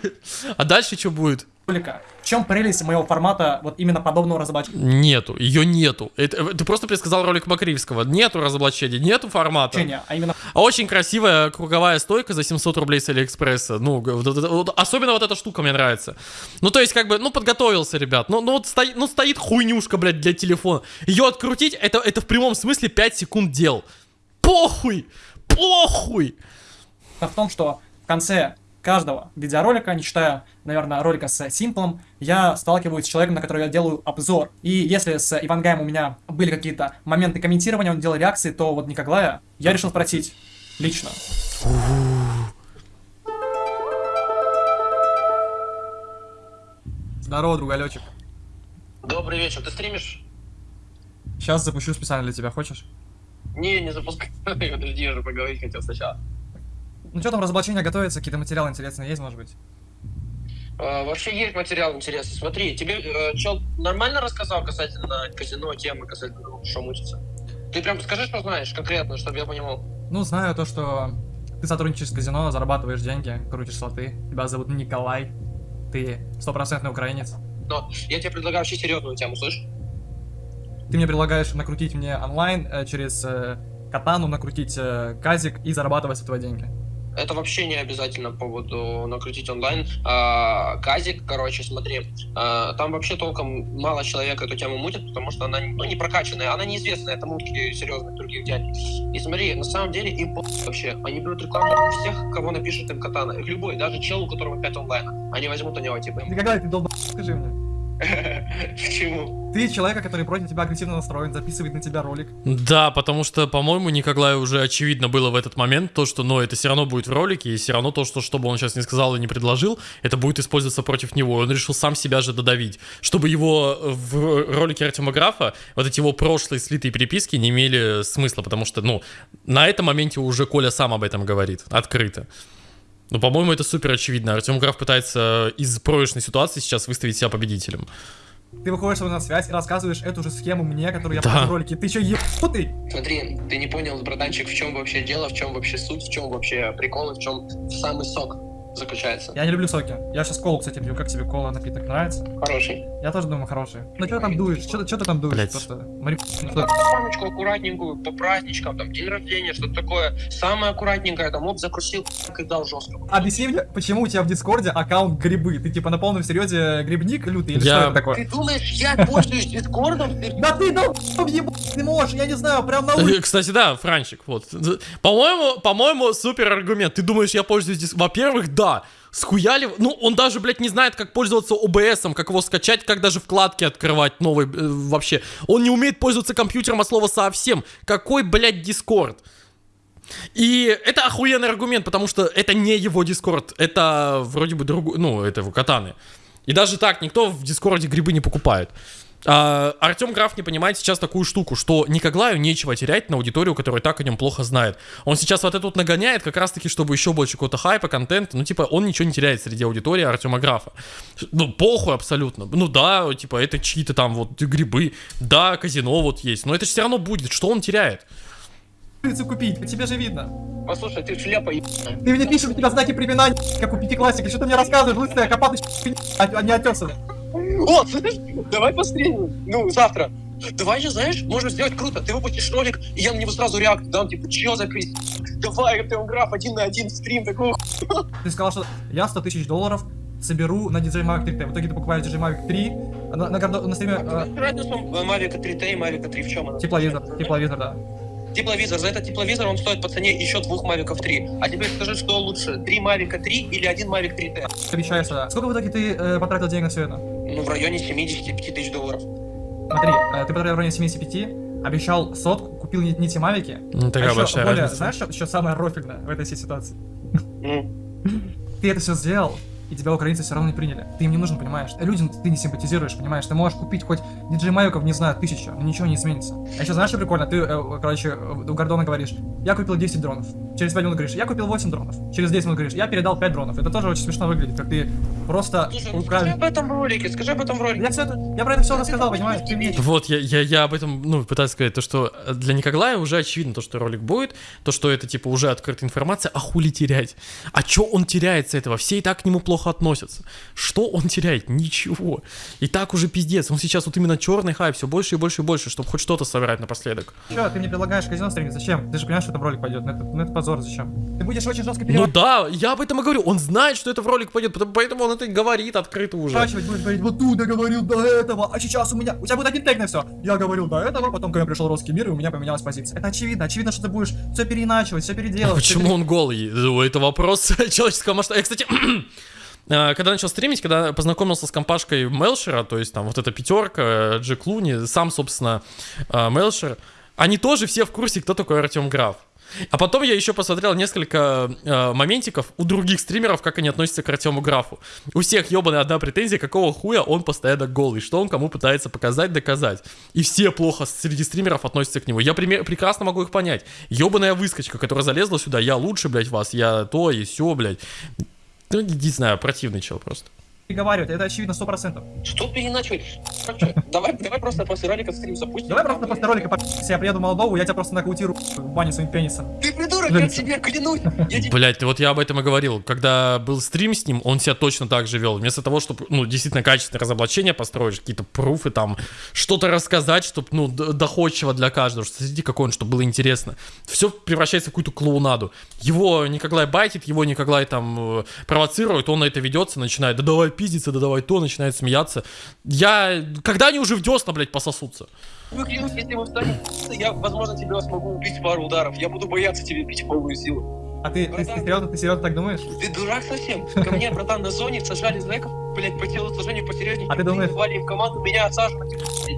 А дальше что будет? В чем прелесть моего формата вот именно подобного разоблачения? Нету, ее нету. Это, ты просто предсказал ролик Макривского. Нету разоблачения, нету формата. А именно А очень красивая круговая стойка за 700 рублей с Алиэкспресса. Ну, особенно вот эта штука мне нравится. Ну, то есть, как бы, ну, подготовился, ребят. Ну, ну вот стоит, ну, стоит хуйнюшка, блядь, для телефона. Ее открутить, это, это в прямом смысле 5 секунд дел. Похуй! Похуй! в том, что в конце каждого видеоролика, не считая, наверное, ролика с Симплом, я сталкиваюсь с человеком, на который я делаю обзор. И если с Ивангаем у меня были какие-то моменты комментирования, он делал реакции, то вот Никоглая я решил спросить лично. Здорово, другалечек. Добрый вечер. Ты стримишь? Сейчас запущу специально для тебя, хочешь? Не, не запускай. Подожди, я же поговорить хотел сначала. Ну что там, разоблачение готовится, какие-то материалы интересные есть, может быть? А, вообще есть материал интересный. Смотри, тебе э, чел нормально рассказал касательно казино, темы, касательно того, что мутится? Ты прям скажи, что знаешь конкретно, чтобы я понимал. Ну, знаю то, что ты сотрудничаешь с казино, зарабатываешь деньги, крутишь слоты. Тебя зовут Николай. Ты стопроцентный украинец. Но я тебе предлагаю вообще серьезную тему, слышь? Ты мне предлагаешь накрутить мне онлайн э, через э, катану, накрутить э, казик и зарабатывать с этого деньги. Это вообще не обязательно по поводу накрутить онлайн. А, Казик, короче, смотри, а, там вообще толком мало человек эту тему мутит, потому что она ну, не прокачанная, она неизвестная, это мутки серьезных других дядь. И смотри, на самом деле им вообще, они берут рекламу всех, кого напишет им катана. Любой, даже чел, у которого 5 онлайна. Они возьмут у него, типа, Никогда ты долб... скажи мне. Почему? Ты человека, который против тебя агрессивно настроен, записывает на тебя ролик. Да, потому что, по-моему, Николаю уже очевидно было в этот момент то, что, ну, это все равно будет в ролике, и все равно то, что, что бы он сейчас не сказал и не предложил, это будет использоваться против него. Он решил сам себя же додавить, чтобы его в ролике Артема Графа, вот эти его прошлые слитые переписки не имели смысла, потому что, ну, на этом моменте уже Коля сам об этом говорит, открыто. Ну, по-моему, это супер очевидно. Артем Граф пытается из проигрышной ситуации сейчас выставить себя победителем. Ты выходишь со мной на связь и рассказываешь эту же схему мне, которую я Да. покажу в ролике. Ты чё, ебанутый? Смотри, ты не понял, братанчик, в чем вообще дело, в чем вообще суть, в чем вообще прикол, и в чем самый сок заключается. Я не люблю соки. Я сейчас колу, кстати, пью. Как тебе кола напиток нравится? Хороший. Я тоже думаю, хороший. Ну что там дуешь? Что ты там дуешь? Просто мари- что? Мамочку аккуратненькую, по праздничкам, там, день рождения, что-то такое. Самое аккуратненькое, там, оп, закрутил, и дал жестко. Объясни мне, почему у тебя в Дискорде аккаунт грибы? Ты типа на полном серьезе грибник лютый или Я- что это такое? Ты думаешь, я пользуюсь дискордом? Ты- Да ты ебать не можешь, я не знаю, прям на улице. Э, Кстати, да, Франчик, вот. По-моему, по-моему, супер аргумент. Ты думаешь, я пользуюсь дис... Во-первых, да. Схуяли... Ну, он даже, блядь, не знает, как пользоваться OBS, как его скачать, как даже вкладки открывать новые э, вообще. Он не умеет пользоваться компьютером от слова совсем. Какой, блядь, Дискорд? И это охуенный аргумент, потому что это не его Дискорд. Это вроде бы другой... Ну, это его катаны. И даже так никто в Дискорде грибы не покупает. А, Артем Граф не понимает сейчас такую штуку, что Никоглаю нечего терять на аудиторию, которая так о нем плохо знает. Он сейчас вот это вот нагоняет, как раз таки, чтобы еще больше какого-то хайпа, контента. Ну, типа, он ничего не теряет среди аудитории Артема Графа. Ну, похуй абсолютно. Ну да, типа, это чьи-то там вот грибы, да, казино вот есть, но это же все равно будет. Что он теряет? купить, по тебе же видно. Послушай, ты шляпа ебаная. Ты мне пишешь, у тебя знаки препинания, как у пятиклассника. Что ты мне рассказываешь, лысая копатый а а не отесанная. О, давай постримим. Ну, завтра. давай же, знаешь, можем сделать круто. Ты выпустишь ролик, и я на него сразу реакцию дам, типа, чё за пиздец? Давай, Артем Граф один на один стрим, такого Ты сказал, что я 100 тысяч долларов соберу на DJI Mavic 3T. В итоге ты покупаешь DJI Mavic 3, на, на, гордо- на стриме э, Разница Mavic 3T и Mavic 3 в чем она? тепловизор, тепловизор, да. Тепловизор. За этот тепловизор он стоит по цене еще двух Mavic 3. А теперь скажи, что лучше, три Mavic 3 или один Mavic 3T? Обещаю сюда. Сколько в итоге ты э, потратил денег на все это? Ну, в районе 75 тысяч долларов. Смотри, э, ты потратил в районе 75, обещал сотку, купил не, не те мавики. Ну, такая а еще большая более, разница. знаешь, что, что самое рофильное в этой всей ситуации? Ну, Ты это все сделал, и тебя украинцы все равно не приняли. Ты им не нужен, понимаешь? Людям ты не симпатизируешь, понимаешь? Ты можешь купить хоть диджей Мавиков, не знаю, тысячу, но ничего не изменится. А еще знаешь, что прикольно? Ты, э, короче, э, у Гордона говоришь, я купил 10 дронов. Через 5 минут говоришь, я купил 8 дронов. Через 10 минут говоришь, я передал 5 дронов. Это тоже очень смешно выглядит, как ты просто слушай, ну скажи об этом в ролике, скажи об этом в ролике. Я все это, я про это все рассказал, понимаешь? Вот, я, я, я об этом, ну, пытаюсь сказать, то, что для Николая уже очевидно то, что ролик будет, то, что это, типа, уже открытая информация, а хули терять? А чё он теряет с этого? Все и так к нему плохо относятся. Что он теряет? Ничего. И так уже пиздец. Он сейчас вот именно черный хайп, все больше и больше и больше, чтобы хоть что-то собирать напоследок. Че, ты мне предлагаешь казино стримить? Зачем? Ты же понимаешь, что это в ролик пойдет. Ну это, ну это позор, зачем? Ты будешь очень жестко Ну переворачивать. да, я об этом и говорю. Он знает, что это в ролик пойдет, поэтому он это говорит открыто уже. будешь говорить, вот тут я говорил до этого, а сейчас у меня... У тебя будет один тег на все. Я говорил до этого, потом ко мне пришел русский мир, и у меня поменялась позиция. Это очевидно. Очевидно, что ты будешь все переиначивать, все А переделывать. всё Почему он голый? Это вопрос человеческого масштаба. Я, кстати, э, когда начал стримить, когда познакомился с компашкой Мелшера, то есть там вот эта пятерка, Джек Луни, сам, собственно, э, Мелшер, они тоже все в курсе, кто такой Артем Граф. А потом я еще посмотрел несколько э, моментиков у других стримеров, как они относятся к Артему Графу. У всех ебаная одна претензия, какого хуя он постоянно голый, что он кому пытается показать, доказать. И все плохо среди стримеров относятся к нему. Я пример- прекрасно могу их понять. Ебаная выскочка, которая залезла сюда, я лучше, блядь, вас, я то и все, блядь. Ну, не знаю, противный чел просто. Переговаривать. Это очевидно 100%. Что переиначивать? Короче, давай, давай просто после ролика стрим запустим. Давай просто после ролика я приеду в Молдову, я тебя просто нокаутирую в бане своим пенисом. Ты придурок, я тебе клянусь. Блять, вот я об этом и говорил. Когда был стрим с ним, он себя точно так же вел. Вместо того, чтобы, ну, действительно качественное разоблачение построить, какие-то пруфы там, что-то рассказать, чтобы, ну, доходчиво для каждого, что смотрите, какой он, чтобы было интересно. Все превращается в какую-то клоунаду. Его Николай байтит, его Николай там э, провоцирует, он на это ведется, начинает, да давай пиздиться, да давай то, начинает смеяться. Я... Когда они уже в десна, блядь, пососутся? Ну, если мы встанем, я, возможно, тебя смогу убить пару ударов. Я буду бояться тебе бить полную силу. А ты, ты, ты серьезно, ты серьезно так думаешь? Ты дурак совсем? Ко мне, братан, на зоне сажали зэков, блядь, по телосложению посерьезнее. А ты думаешь- Звали в команду, меня отсаживать.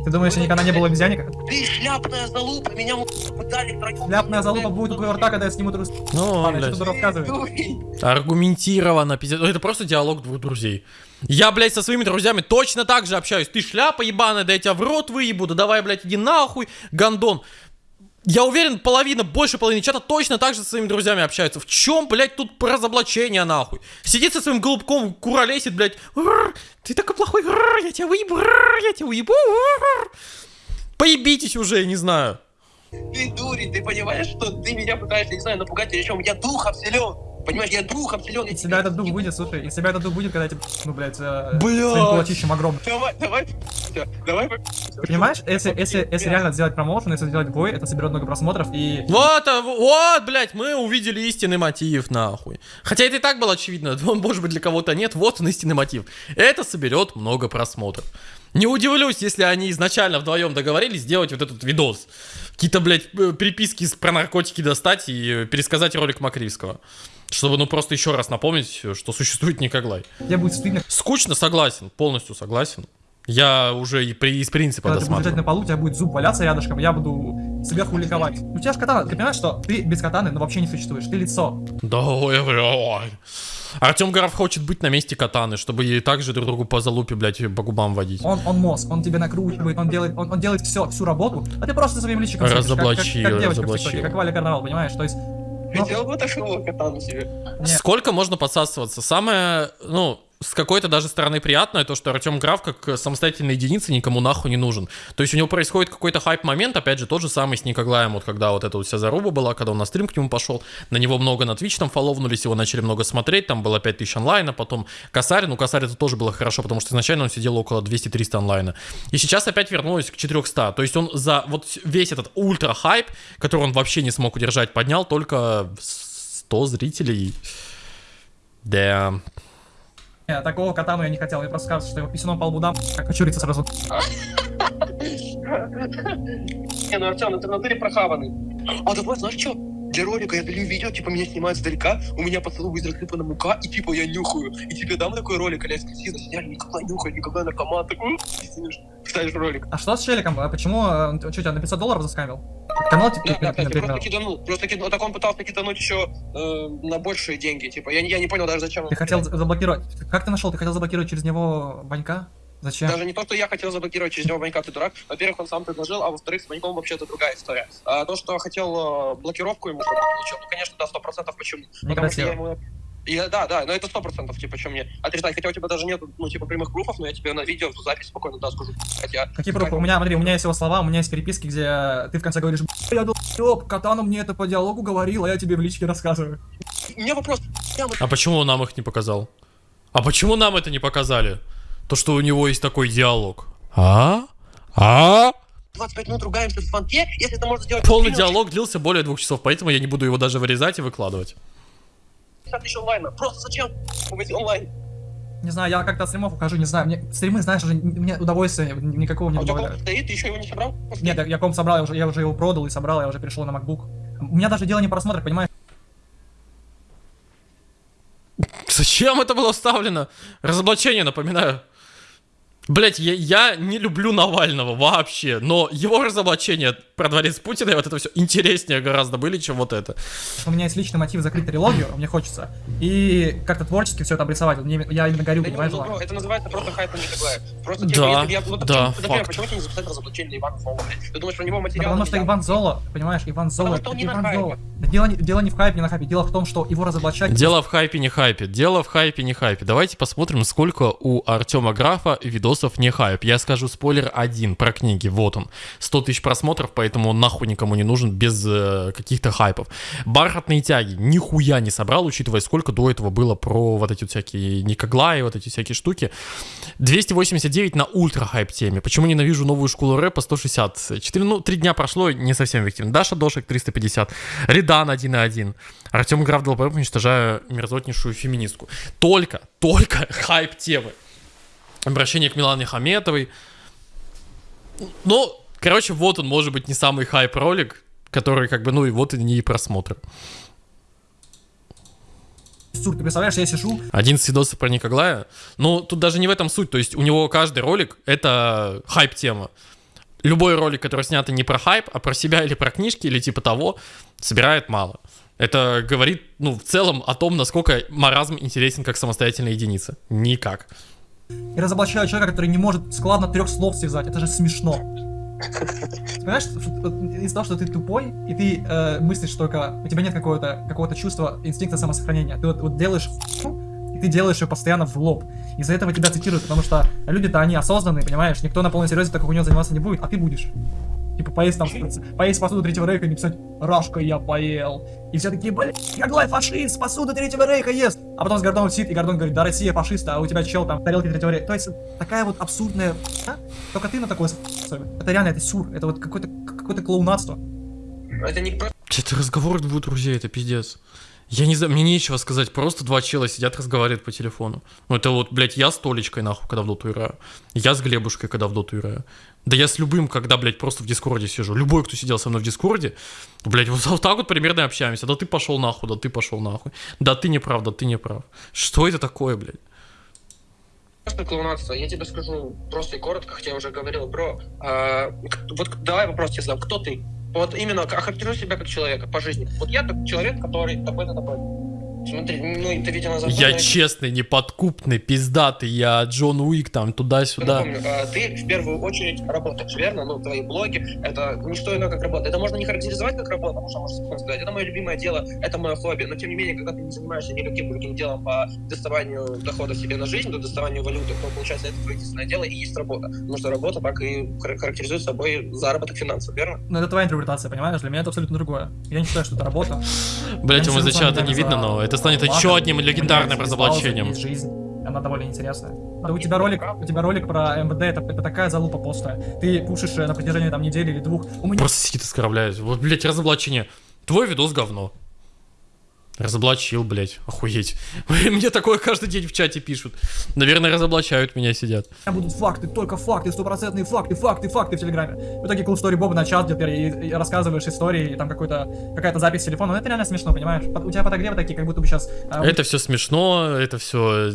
Ты думаешь, я никогда не был обезьянника? Ты шляпная залупа, меня пытали втроем. Ляпная залупа будет у твоего рта, когда я сниму трусы. Ну, Ладно, блядь. что ты рассказываешь? Дуй. Аргументированно, пиздец. Ну, Это просто диалог двух друзей. Я, блядь, со своими друзьями точно так же общаюсь. Ты шляпа ебаная, да я тебя в рот выебу, да давай, блядь, иди нахуй, гандон. Я уверен, половина, больше половины чата точно так же со своими друзьями общаются. В чем, блядь, тут разоблачение, нахуй? Сидит со своим голубком, куролесит, блядь. «Рррр, Ты такой плохой, я тебя выебу, я тебя рррр». Поебитесь уже, я не знаю. Ты дурень, ты понимаешь, что ты меня пытаешься, не знаю, напугать или чем? Я духом силен. Понимаешь, я силен. Я Из себя этот дух выйдет, слушай, из себя этот дух будет, когда тебе, ну, блядь, э, Блядь. своим кулачищем огромным. Давай, давай, давай. Понимаешь, если, если, если реально сделать промоушен, если сделать бой, это соберет много просмотров и... Вот, а, вот, блядь, мы увидели истинный мотив, нахуй. Хотя это и так было очевидно, может быть, для кого-то нет, вот он истинный мотив. Это соберет много просмотров. Не удивлюсь, если они изначально вдвоем договорились сделать вот этот видос. Какие-то, блядь, э, переписки с- про наркотики достать и пересказать ролик Макривского. Чтобы, ну, просто еще раз напомнить, что существует Николай. Где будет стыдно, Скучно, согласен, полностью согласен. Я уже и при, из принципа когда ты будешь лежать досматривал. на полу, у тебя будет зуб валяться рядышком, я буду сверху ликовать. У тебя же катана, ты понимаешь, что ты без катаны, ну, вообще не существуешь, ты лицо. Да, ой, блядь. Артем Граф хочет быть на месте катаны, чтобы и также друг другу по залупе, блядь, по губам водить. Он, он мозг, он тебя накручивает, он делает, он, он делает все, всю работу, а ты просто своим личиком сидишь, как- как, как, девочка в разоблачил. ТикТоке, как Валя Карнавал, понимаешь? То есть, Хотел бы такого катану себе. Нет. Сколько можно подсасываться? Самое, ну, с какой-то даже стороны приятное, то, что Артем Граф как самостоятельная единица никому нахуй не нужен. То есть у него происходит какой-то хайп-момент, опять же, тот же самый с Никоглаем, вот когда вот эта вот вся заруба была, когда он на стрим к нему пошел, на него много на Twitch там фоловнулись, его начали много смотреть, там было 5000 онлайна, потом Косарь, ну Косарь это тоже было хорошо, потому что изначально он сидел около 200-300 онлайна. И сейчас опять вернулось к 400, то есть он за вот весь этот ультра-хайп, который он вообще не смог удержать, поднял только 100 зрителей. Да. Не, такого кота я не хотел, я просто сказал, что его писюном по лбу дам, как очуриться сразу. Не, ну Артем, ты в натуре прохаванный. А давай, знаешь что? Для ролика я долью видео, типа меня снимают сдалека, у меня по столу будет рассыпана мука, и типа я нюхаю. И тебе дам такой ролик, а эксклюзивно, сидят, никогда нюхаю, никогда наркоман, такой, ставишь ролик. А что с челиком? А почему? э, Что, тебя на 500 долларов заскамил? Канал типа Да, да, просто киданул, просто киданул, так он пытался кидануть еще э, на большие деньги, типа, я, не- я не понял даже зачем. он Ты хотел заблокировать. Как ты нашел? Ты хотел заблокировать через него Ванька? Зачем? Даже не то, что я хотел заблокировать через него Ванька, ты дурак. Во-первых, он сам предложил, а во-вторых, с Ваньком вообще это другая история. А то, что хотел э, блокировку ему, чтобы он получил, ну, конечно, да, сто процентов, почему? Потому что Некрасиво. я ему... Я, да, да, но это сто процентов, типа, чем мне отрицать. Хотя у тебя даже нет, ну, типа, прямых пруфов, но я тебе на видео, в запись спокойно, да, скажу. Хотя... Какие пруфы? У меня, смотри, у меня есть его слова, у меня есть переписки, где ты в конце говоришь, «Б***ь, я долб, Катану мне это по диалогу говорил, а я тебе в личке рассказываю. У меня вопрос. А почему он нам их не показал? А почему нам это не показали? То, что у него есть такой диалог. А? А? 25 минут ругаемся в фанке, если это можно сделать... Полный диалог длился более двух часов, поэтому я не буду его даже вырезать и выкладывать. 50 тысяч онлайна. Просто зачем быть онлайн? Не знаю, я как-то от стримов ухожу, не знаю, мне стримы, знаешь, уже мне удовольствия никакого не А у тебя комп добавляют. стоит, ты еще его не собрал? Нет, я, я комп собрал, я уже, я уже его продал и собрал, я уже перешел на MacBook. У меня даже дело не в просмотрах, понимаешь? Зачем это было вставлено? Разоблачение, напоминаю. Блять, я, я не люблю Навального вообще, но его разоблачение про дворец Путина и вот это все интереснее гораздо были, чем вот это. У меня есть личный мотив закрыть трилогию, мне хочется. И как-то творчески все это обрисовать. Мне- я именно горю, Да не, понимаешь, ну, бро, это называется просто хайп на Николая. Просто Да, типа, я... Ну, да, почему, например, факт. почему тебе не записать разоблачение на Ивана блядь? Ты думаешь, про него Да материал потому что Иван Золо, понимаешь, Иван Золо, что он это не на Иван хайпе. Золо. Да дело, не- дело не в хайпе, не на хайпе, дело в том, что его разоблачать... Дело в хайпе, не хайпе. Дело в хайпе, не хайпе. Давайте посмотрим, сколько у Артема Графа видосов не хайп. Я скажу спойлер один про книги. Вот он. 100 тысяч просмотров, поэтому он нахуй никому не нужен без э, каких-то хайпов. Бархатные тяги нихуя не собрал, учитывая, сколько до этого было про вот эти вот всякие Никоглаи, вот эти всякие штуки. 289 на ультра хайп теме. Почему ненавижу новую школу рэпа 160? 4, ну, 3 дня прошло, не совсем эффективно. Даша Дошек 350. Редан 1.1. Артем Граф ДЛП, уничтожая мерзотнейшую феминистку. Только, только хайп темы. Обращение к Милане Хаметовой. Ну, короче, вот он, может быть, не самый хайп ролик, который как бы, ну и вот и не просмотры. Сур, ты представляешь, я сижу, 11 видосов про Никоглая. Ну, тут даже не в этом суть. То есть у него каждый ролик — это хайп-тема. Любой ролик, который снят не про хайп, а про себя или про книжки, или типа того, собирает мало. Это говорит, ну, в целом о том, насколько маразм интересен как самостоятельная единица. Никак. И разоблачаю человека, который не может складно трех слов связать. Это же смешно. Понимаешь, из-за того, что ты тупой, и ты э, мыслишь только, у тебя нет какого-то какого чувства инстинкта самосохранения. Ты вот, вот делаешь и ты делаешь ее постоянно в лоб. Из-за этого тебя цитируют, потому что люди-то они осознанные, понимаешь? Никто на полном серьезе так как у него заниматься не будет, а ты будешь. Типа поесть там, поесть посуду третьего рейха и написать «Рашка я поел». И все такие, блин, Яглай фашист, посуду третьего рейха ест. А потом с Гордоном сидит, и Гордон говорит, да Россия фашиста, а у тебя чел там тарелки третьего рейха. То есть такая вот абсурдная а? Только ты на такое. Это реально, это сюр, это вот какое-то какое-то клоунадство. Это не. Это разговор двух друзей, это пиздец. Я не знаю, мне нечего сказать, просто два чела сидят, разговаривают по телефону. Ну это вот, блядь, я с Толечкой, нахуй, когда в доту играю. Я с Глебушкой, когда в доту играю. Да я с любым, когда, блядь, просто в Дискорде сижу. Любой, кто сидел со мной в Дискорде, блядь, вот, вот так вот примерно общаемся. Да ты пошел нахуй, да ты пошел нахуй. Да ты не прав, да ты не прав. Что это такое, блядь? Просто клоунадство. Я тебе скажу просто и коротко, хотя я уже говорил, бро. а, вот давай вопрос тебе задам. Кто ты? Вот именно охарактеризуй себя как человека по жизни. Вот я человек, который такой-то такой. Смотри, ну ты видел на Я честный, неподкупный, пиздатый, я Джон Уик, там, туда-сюда. А, ты в первую очередь работаешь, верно? Ну, твои блоги — это не что иное, как работа. Это можно не характеризовать как работа, потому что можно сказать, это мое любимое дело, это мое хобби. Но, тем не менее, когда ты не занимаешься никаким другим делом по доставанию дохода себе на жизнь, до доставанию валюты, то, получается, это твое единственное дело и есть работа. Потому что работа так и хар- характеризует собой заработок финансов, верно? Ну, это твоя интерпретация, понимаешь? Для меня это абсолютно другое. Я не считаю, что это работа. Блять, ему не за сижу с вами чата не видно, но это станет лагом, еще одним легендарным разоблачением. жизнь. Она довольно интересная. Да у тебя ролик, у тебя ролик про МВД, это, это такая залупа постая. Ты пушишь э, на протяжении там недели или двух. У меня Просто сидит оскорбляет. Вот, блять, разоблачение. Твой видос говно. Разоблачил, блять, охуеть. Мне такое каждый день в чате пишут. Наверное, разоблачают меня, сидят. будут факты, только факты, стопроцентные факты, факты, факты в Телеграме. В итоге Cool Story Боба на чат теперь и, и рассказываешь истории, и там какой-то какая-то запись с телефона. Ну это реально смешно, понимаешь? У тебя подогревы такие, как будто бы сейчас... Это все смешно, это все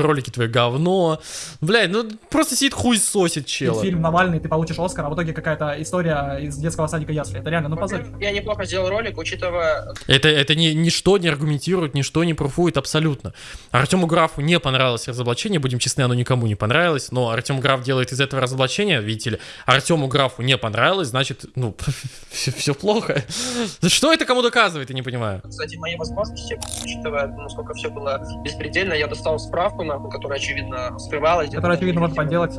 ролики твои говно. Блядь, ну просто сидит хуй сосит чела. фильм Навальный, ты получишь Оскар, а в итоге какая-то история из детского садика Ясли. Это реально, ну позор. Я неплохо сделал ролик, учитывая Это, это ни, ничто не аргументирует, ничто не пруфует абсолютно. Артему Графу не понравилось разоблачение, будем честны, оно никому не понравилось, но Артем Граф делает из этого разоблачения, видите ли, Артему Графу не понравилось, значит, ну, все, плохо. Что это кому доказывает, я не понимаю. кстати, мои возможности, учитывая, насколько все было беспредельно, я достал справку, нахуй, которая, очевидно, скрывалась. там очевидно, можно перед подделать.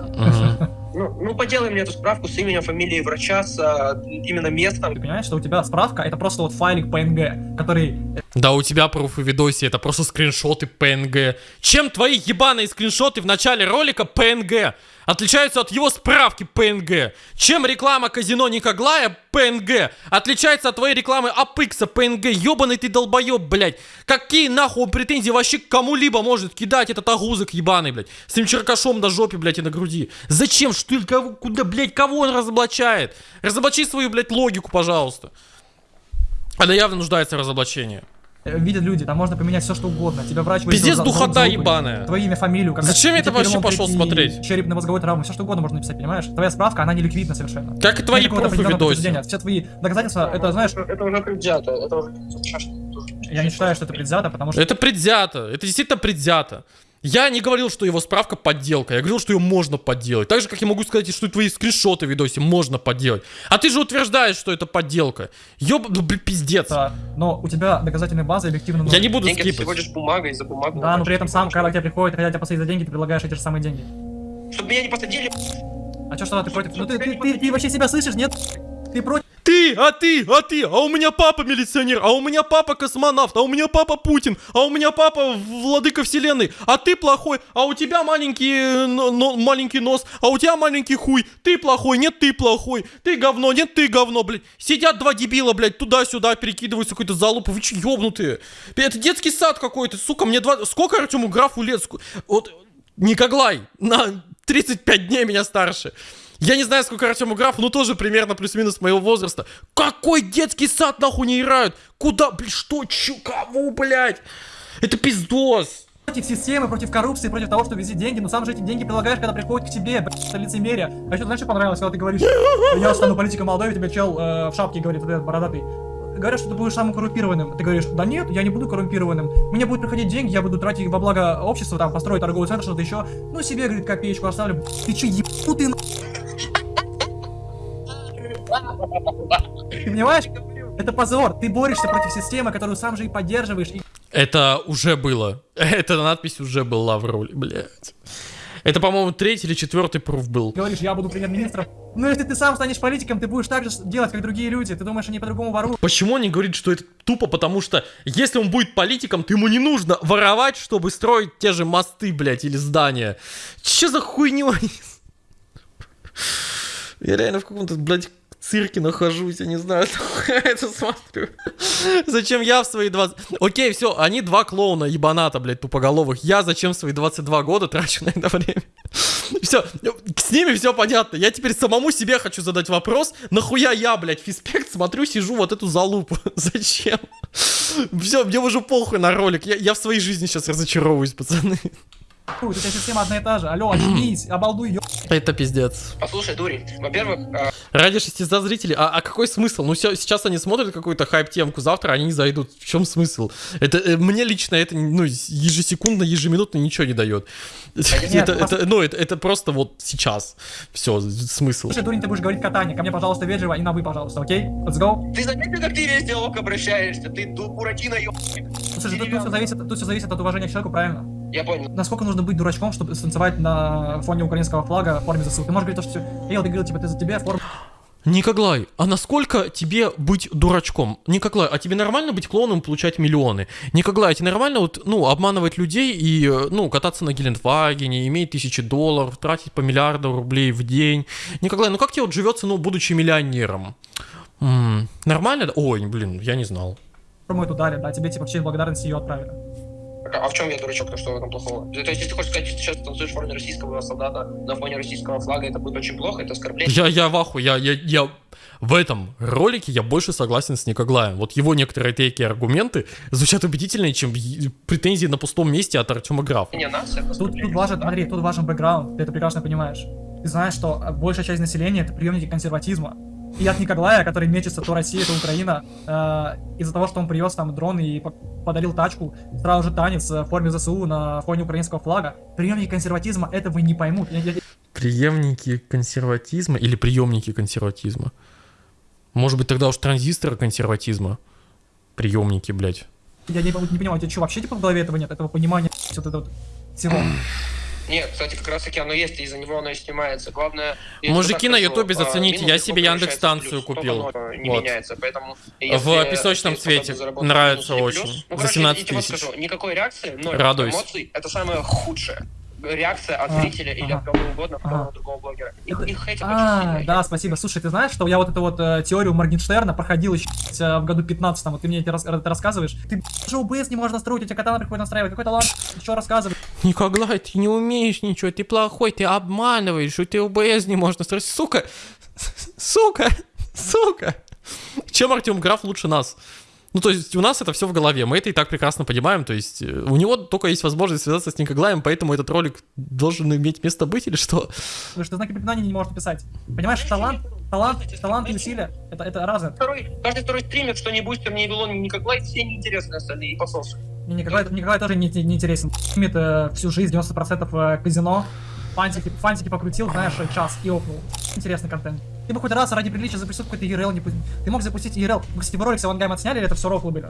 Ну, ну, поделай мне эту справку с именем, фамилией врача, с а, именно местом. Ты понимаешь, что у тебя справка это просто вот файлик PNG, который Да, у тебя пруфы видосе, это просто скриншоты PNG. Чем твои ебаные скриншоты в начале ролика PNG отличаются от его справки PNG? Чем реклама казино Никоглая PNG отличается от твоей рекламы Апикса PNG? Ебаный ты долбоеб, блядь. Какие нахуй претензии вообще к кому-либо может кидать этот агузок ебаный, блядь? С этим черкашом на жопе, блядь, и на груди. Зачем? Что, кого, куда, блядь, кого он разоблачает? Разоблачи свою, блядь, логику, пожалуйста. Она явно нуждается в разоблачении. Э, видят люди, там можно поменять все что угодно. Тебя врач Пиздец, духота ебаная. Твое имя, фамилию. как- Зачем я это вообще пошел смотреть? Черепно-мозговой травмы, все что угодно можно написать, понимаешь? Твоя справка, она не ликвидна совершенно. Как и твои определенного видосе. Все твои доказательства, это, знаешь, Это уже предвзято, это уже... я не считаю, что это предвзято, потому что... Это предвзято. Это действительно предвзято. Я не говорил, что его справка подделка. Я говорил, что ее можно подделать. Так же, как я могу сказать, что твои скриншоты в видосе можно подделать. А ты же утверждаешь, что это подделка. Ёб... Ну, блин, пиздец. Но у тебя доказательная база объективно... Я не буду Деньги скипать. всего лишь бумага, и за бумагу... Да, но при этом сам, когда к тебе приходит, хотят тебя посадить за деньги, ты предлагаешь эти же самые деньги. Чтобы меня не посадили... А чё, что ты против? Ну ты, ты, ты, ты вообще себя слышишь, нет? Ты против? А ты, а ты, а у меня папа милиционер, а у меня папа космонавт, а у меня папа Путин, а у меня папа владыка вселенной, а ты плохой, а у тебя маленький, э, но- маленький нос, а у тебя маленький хуй, ты плохой, нет, ты плохой, ты говно, нет, ты говно, блядь. Сидят два дебила, блядь, туда-сюда перекидываются какой-то залупы, вы че ёбнутые? Это детский сад какой-то, сука, мне два... Сколько Артему Графу лет? Вот, Никоглай, на 35 дней меня старше. Я не знаю, сколько Артему Графу, но тоже примерно плюс-минус моего возраста. Какой детский сад нахуй не играют? Куда, блядь, что, чё, кого, блядь? Это пиздос. Против системы, против коррупции, против того, что вези деньги, но сам же эти деньги прилагаешь, когда приходят к тебе, блядь, это лицемерие. А еще знаешь, что понравилось, когда ты говоришь, я стану политиком Молдовы, тебе чел э, в шапке говорит, вот этот бородатый. Говорят, что ты будешь самым коррумпированным. Ты говоришь, да нет, я не буду коррумпированным. Мне будут приходить деньги, я буду тратить во благо общества, там, построить торговый центр, что-то еще. Ну, себе, говорит, копеечку оставлю. Ты че, ебутый, на... Ты понимаешь? Это позор. Ты борешься против системы, которую сам же и поддерживаешь. И Это уже было. Эта надпись уже была в роли, блядь. Это, по-моему, третий или четвертый пруф был. говоришь, я буду премьер-министром. Ну, если ты сам станешь политиком, ты будешь так же делать, как другие люди. Ты думаешь, они по-другому воруют? Почему он не говорит, что это тупо? Потому что если он будет политиком, то ему не нужно воровать, чтобы строить те же мосты, блядь, или здания. Че за хуйню? Я реально в каком-то, блядь, цирке нахожусь, я не знаю, это смотрю. Зачем я в свои 20... Окей, все, они два клоуна ебаната, блядь, тупоголовых. Я зачем в свои 22 года трачу на это время? Все, с ними все понятно. Я теперь самому себе хочу задать вопрос, нахуя я, блядь, физпект смотрю, сижу вот эту залупу. Зачем? Все, мне уже похуй на ролик. Я, я в своей жизни сейчас разочаровываюсь, пацаны. У тебя система одна и та же. Алло, очнись, обалдуй, ё... Это пиздец. Послушай, дурень, во-первых, э, Ради 600 зрителей. А, а какой смысл? Ну, сейчас они смотрят какую-то хайп-темку, завтра они не зайдут. В чем смысл? Это э, мне лично это ну, ежесекундно, ежеминутно ничего не дает. Это, это, ну, это, это просто вот сейчас. Все, смысл. Слушай, дурень, ты будешь говорить катание. Ко мне, пожалуйста, вежливо и на вы, пожалуйста, окей? Let's go. ты заметил, как ты весь диалог обращаешься? Ты буратино, ёбаный. Слушай, тут, все зависит, тут все зависит от уважения к человеку, правильно? Я понял. Насколько нужно быть дурачком, чтобы станцевать на фоне украинского флага в форме ЗСУ? Ты можешь говорить то, что Эй, ты говорил, типа, ты за тебя форма Николай, а насколько тебе быть дурачком? Николай, а тебе нормально быть клоуном и получать миллионы? Николай, а тебе нормально вот, ну, обманывать людей и, ну, кататься на Гелендвагене, иметь тысячи долларов, тратить по миллиарду рублей в день? Николай, ну как тебе вот живется, ну, будучи миллионером? М, нормально? да? Ой, блин, я не знал. форму эту дали, да, тебе, типа, в честь благодарности ее отправили. А в чем я дурачок, то что в этом плохого? То есть, если ты хочешь сказать, что ты сейчас танцуешь в форме российского солдата на фоне российского флага, это будет очень плохо, это оскорбление. Я, я в ахуе, я, я, я в этом ролике я больше согласен с Никоглаем. Вот его некоторые такие аргументы звучат убедительнее, чем претензии на пустом месте от Артема Графа. Не это Тут, тут важен, Андрей, тут важен бэкграунд, ты это прекрасно понимаешь. Ты знаешь, что большая часть населения это приемники консерватизма. И от Николая, который мечется то Россия, то Украина, э, из-за того, что он привез там дрон и по- подарил тачку, сразу же танец э, в форме ЗСУ на фоне украинского флага, приемники консерватизма этого не поймут. Преемники консерватизма или приемники консерватизма? Может быть, тогда уж транзисторы консерватизма? Приемники, блядь. Я не, не понимаю, у тебя что, вообще типа в голове этого нет, этого понимания вот этого всего? Нет, кстати, как раз таки оно есть, и из-за него оно и снимается. Главное... Мужики на Ютубе, а, зацените, я себе в плюс, только купил. не Вот. меняется, поэтому... В если песочном цвете нравится очень. ну, За короче, 17 я тебе вот тысяч. скажу, никакой реакции, ноль Радуюсь. эмоций, это самое худшее. Реакция от А, зрителя или ага. от кого угодно, от любого другого блогера. Их, их хейтят очень А, сильно. да, спасибо. Слушай, ты знаешь, что я вот эту вот э, теорию Моргенштерна проходил еще э, в году 15 вот ты мне это рас- это рассказываешь. Ты даже OBS не можешь настроить, у тебя канал приходит настраивать, какой талант, что рассказывать. Николай, ты не умеешь ничего, ты плохой, ты обманываешь, и ты ОБС не можешь настроить. Сука! Сука! Сука! Чем Артем Граф лучше нас? Ну, то есть у нас это все в голове, мы это и так прекрасно понимаем, то есть э, у него только есть возможность связаться с Никоглаем, поэтому этот ролик должен иметь место быть или что? Потому что знаки препинания не можешь написать. Понимаешь, талант, талант, талант и усилия, это, это разное. Второй, каждый второй стример, что не бустер, ни Вилон, ни Николай, все неинтересные остальные, и пососы. Мне Николай, Николай тоже не, не интересен. Стримит э, всю жизнь 90% э, казино. Фантики, фантики покрутил, знаешь, час и опнул. Интересный контент. Ты бы хоть раз ради приличия запустил какой-то ERL, не Ты мог запустить ERL. Вы, кстати, ролик с Авангайм отсняли или это все рофлы были?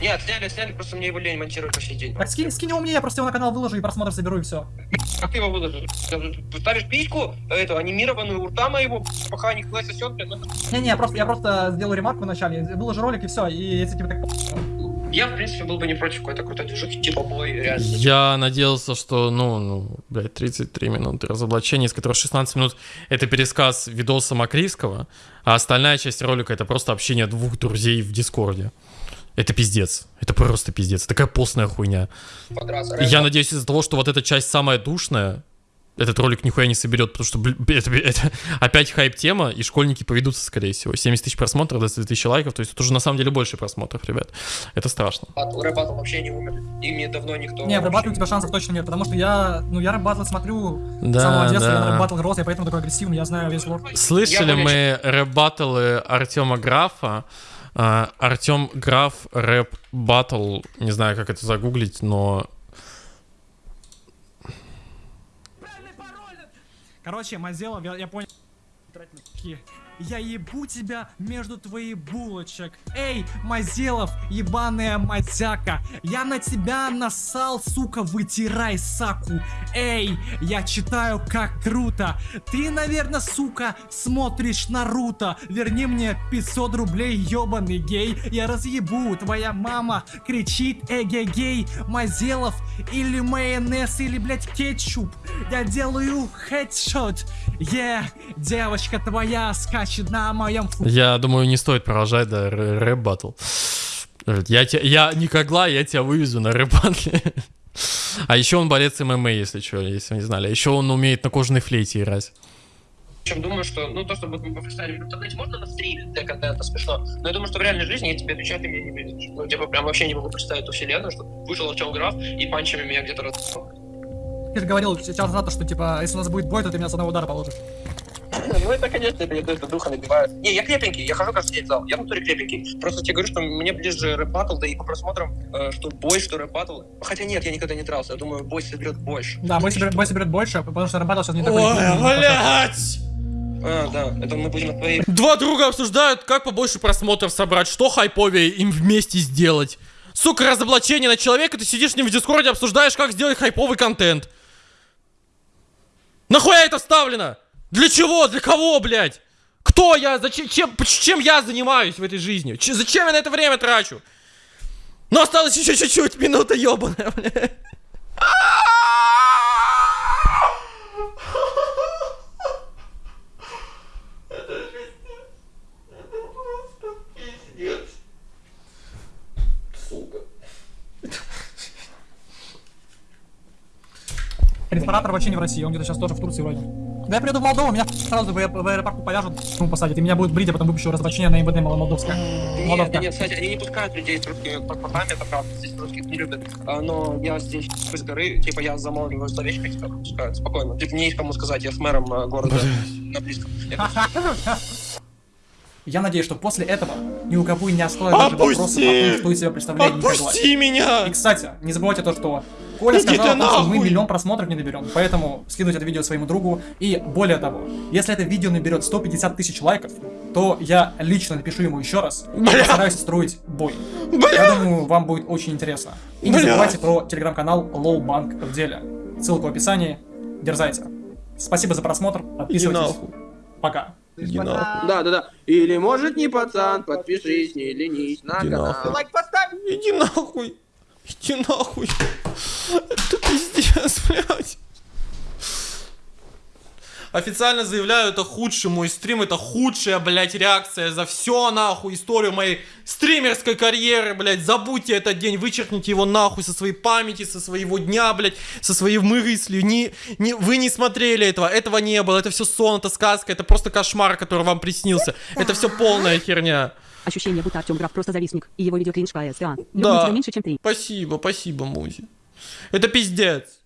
Нет, сняли, сняли, просто мне его лень монтировать по сей день. Так скинь, скинь его мне, я просто его на канал выложу и просмотр соберу и все. Как ты его выложишь? Ставишь письку, эту анимированную у рта моего, пока Николай сосет, блин, Не-не, я просто, я просто сделаю ремарку в начале, выложу ролик и все, и если тебе так... Я, в принципе, был бы не против какой-то крутой движухи, типа бой, реально. Я надеялся, что, ну, ну, блядь, 33 минуты разоблачения, из которых 16 минут это пересказ видоса Макрийского, а остальная часть ролика это просто общение двух друзей в Дискорде. Это пиздец. Это просто пиздец. Такая постная хуйня. Подраться. И я надеюсь из-за того, что вот эта часть самая душная, этот ролик нихуя не соберет, потому что блин, это, это опять хайп-тема, и школьники поведутся, скорее всего. 70 тысяч просмотров, 20 тысяч лайков, то есть это уже на самом деле больше просмотров, ребят. Это страшно. Рэп-баттл вообще не умер. И мне давно никто... Не, в рэп-баттле у тебя шансов точно нет, потому что я, ну, я рэп-баттлы смотрю Да, с самого детства, я да. на рэп-баттл рос, я поэтому такой агрессивный, я знаю весь лор. Слышали Я мы рэп-баттлы Артема Графа. А, Артем Граф рэп-баттл, не знаю, как это загуглить, но Короче, Мазелов, я, я понял. Я ебу тебя между твоих булочек. Эй, Мазелов, ебаная мазяка. Я на тебя насал, сука, вытирай саку. Эй, я читаю как круто. Ты, наверное, сука, смотришь Наруто. Верни мне 500 рублей, ебаный гей. Я разъебу, твоя мама кричит эгегей. Мазелов или майонез, или, блядь, кетчуп. Я делаю хедшот. Yeah, девочка твоя скачет на моем фу... я думаю, не стоит продолжать, да, рэ- рэп-баттл. Я, тебя, я никогда, я тебя вывезу на рэп-баттле. А еще он борец ММА, если что, если вы не знали. А еще он умеет на кожаной флейте играть. Причем думаю, что, ну, то, что мы пофристайлим в интернете, можно на стриме для контента смешно, но я думаю, что в реальной жизни я тебе отвечаю, ты меня не видишь. Ну, типа, прям вообще не могу представить ту вселенную, что вышел Артем Граф и панчами меня где-то раз... Ты же говорил сейчас назад, что типа, если у нас будет бой, то ты меня с одного удара положишь. Ну это, конечно, это, это духа набивает. Не, я крепенький, я хожу каждый день в зал. Я в натуре крепенький. Просто тебе говорю, что мне ближе рэп батл, да и по просмотрам, э, что бой, что рэп батл. Хотя нет, я никогда не дрался. Я думаю, бой соберет больше. Да, бой соберет, бой соберет больше, потому что рэп сейчас не такой... Ой, блядь! А, да, это мы будем твоей... Два друга обсуждают, как побольше просмотров собрать, что хайповее им вместе сделать. Сука, разоблачение на человека, ты сидишь с ним в дискорде, обсуждаешь, как сделать хайповый контент. Нахуя это вставлено? Для чего? Для кого, блядь? Кто я? Зачем? Чем, чем я занимаюсь в этой жизни? Ч- зачем я на это время трачу? Ну, осталось еще чуть-чуть, минута ебаная, блядь. Ресторатор вообще не в России, он где-то сейчас тоже в Турции вроде. Когда я приеду в Молдову, меня сразу в, в аэропорту повяжут, ну, посадят, и меня будут брить, а потом выпущу разоблачение на МВД молдовское. Нет, Молдовка. да нет, кстати, они не пускают людей с русскими паспортами, это правда, здесь русских не любят. А, но я здесь с горы, типа, я замолвливаю словечко, типа, пускают спокойно. Типа, мне есть кому сказать, я с мэром э, города на близком. Я надеюсь, что после этого ни у кого не осталось даже вопросов о том, что из себя представляет. Отпусти меня! И, кстати, не забывайте то, что Коля Иди сказал, том, что мы миллион просмотров не наберем. Поэтому скидывайте это видео своему другу. И более того, если это видео наберет 150 тысяч лайков, то я лично напишу ему еще раз и постараюсь устроить бой. Бля! Я думаю, вам будет очень интересно. И не Бля! забывайте про телеграм-канал Low Bank в деле. Ссылка в описании. Дерзайте. Спасибо за просмотр. Подписывайтесь. нахуй. Пока. Да, да, да. Или может не пацан, подпишись, не ленись на Иди канал. нахуй. Лайк поставь. Иди нахуй. Иди нахуй. Это пиздец, блядь. Официально заявляю, это худший мой стрим, это худшая, блядь, реакция за все, нахуй, историю моей стримерской карьеры, блядь. Забудьте этот день, вычеркните его нахуй со своей памяти, со своего дня, блядь, со своей мысли. Не, не, вы не смотрели этого, этого не было, это все сон, это сказка, это просто кошмар, который вам приснился. Это все полная херня. Ощущение, будто Артем Граф просто завистник, и его видео кринж КСА. Да. меньше, чем ты. Спасибо, спасибо, Музи. Это пиздец.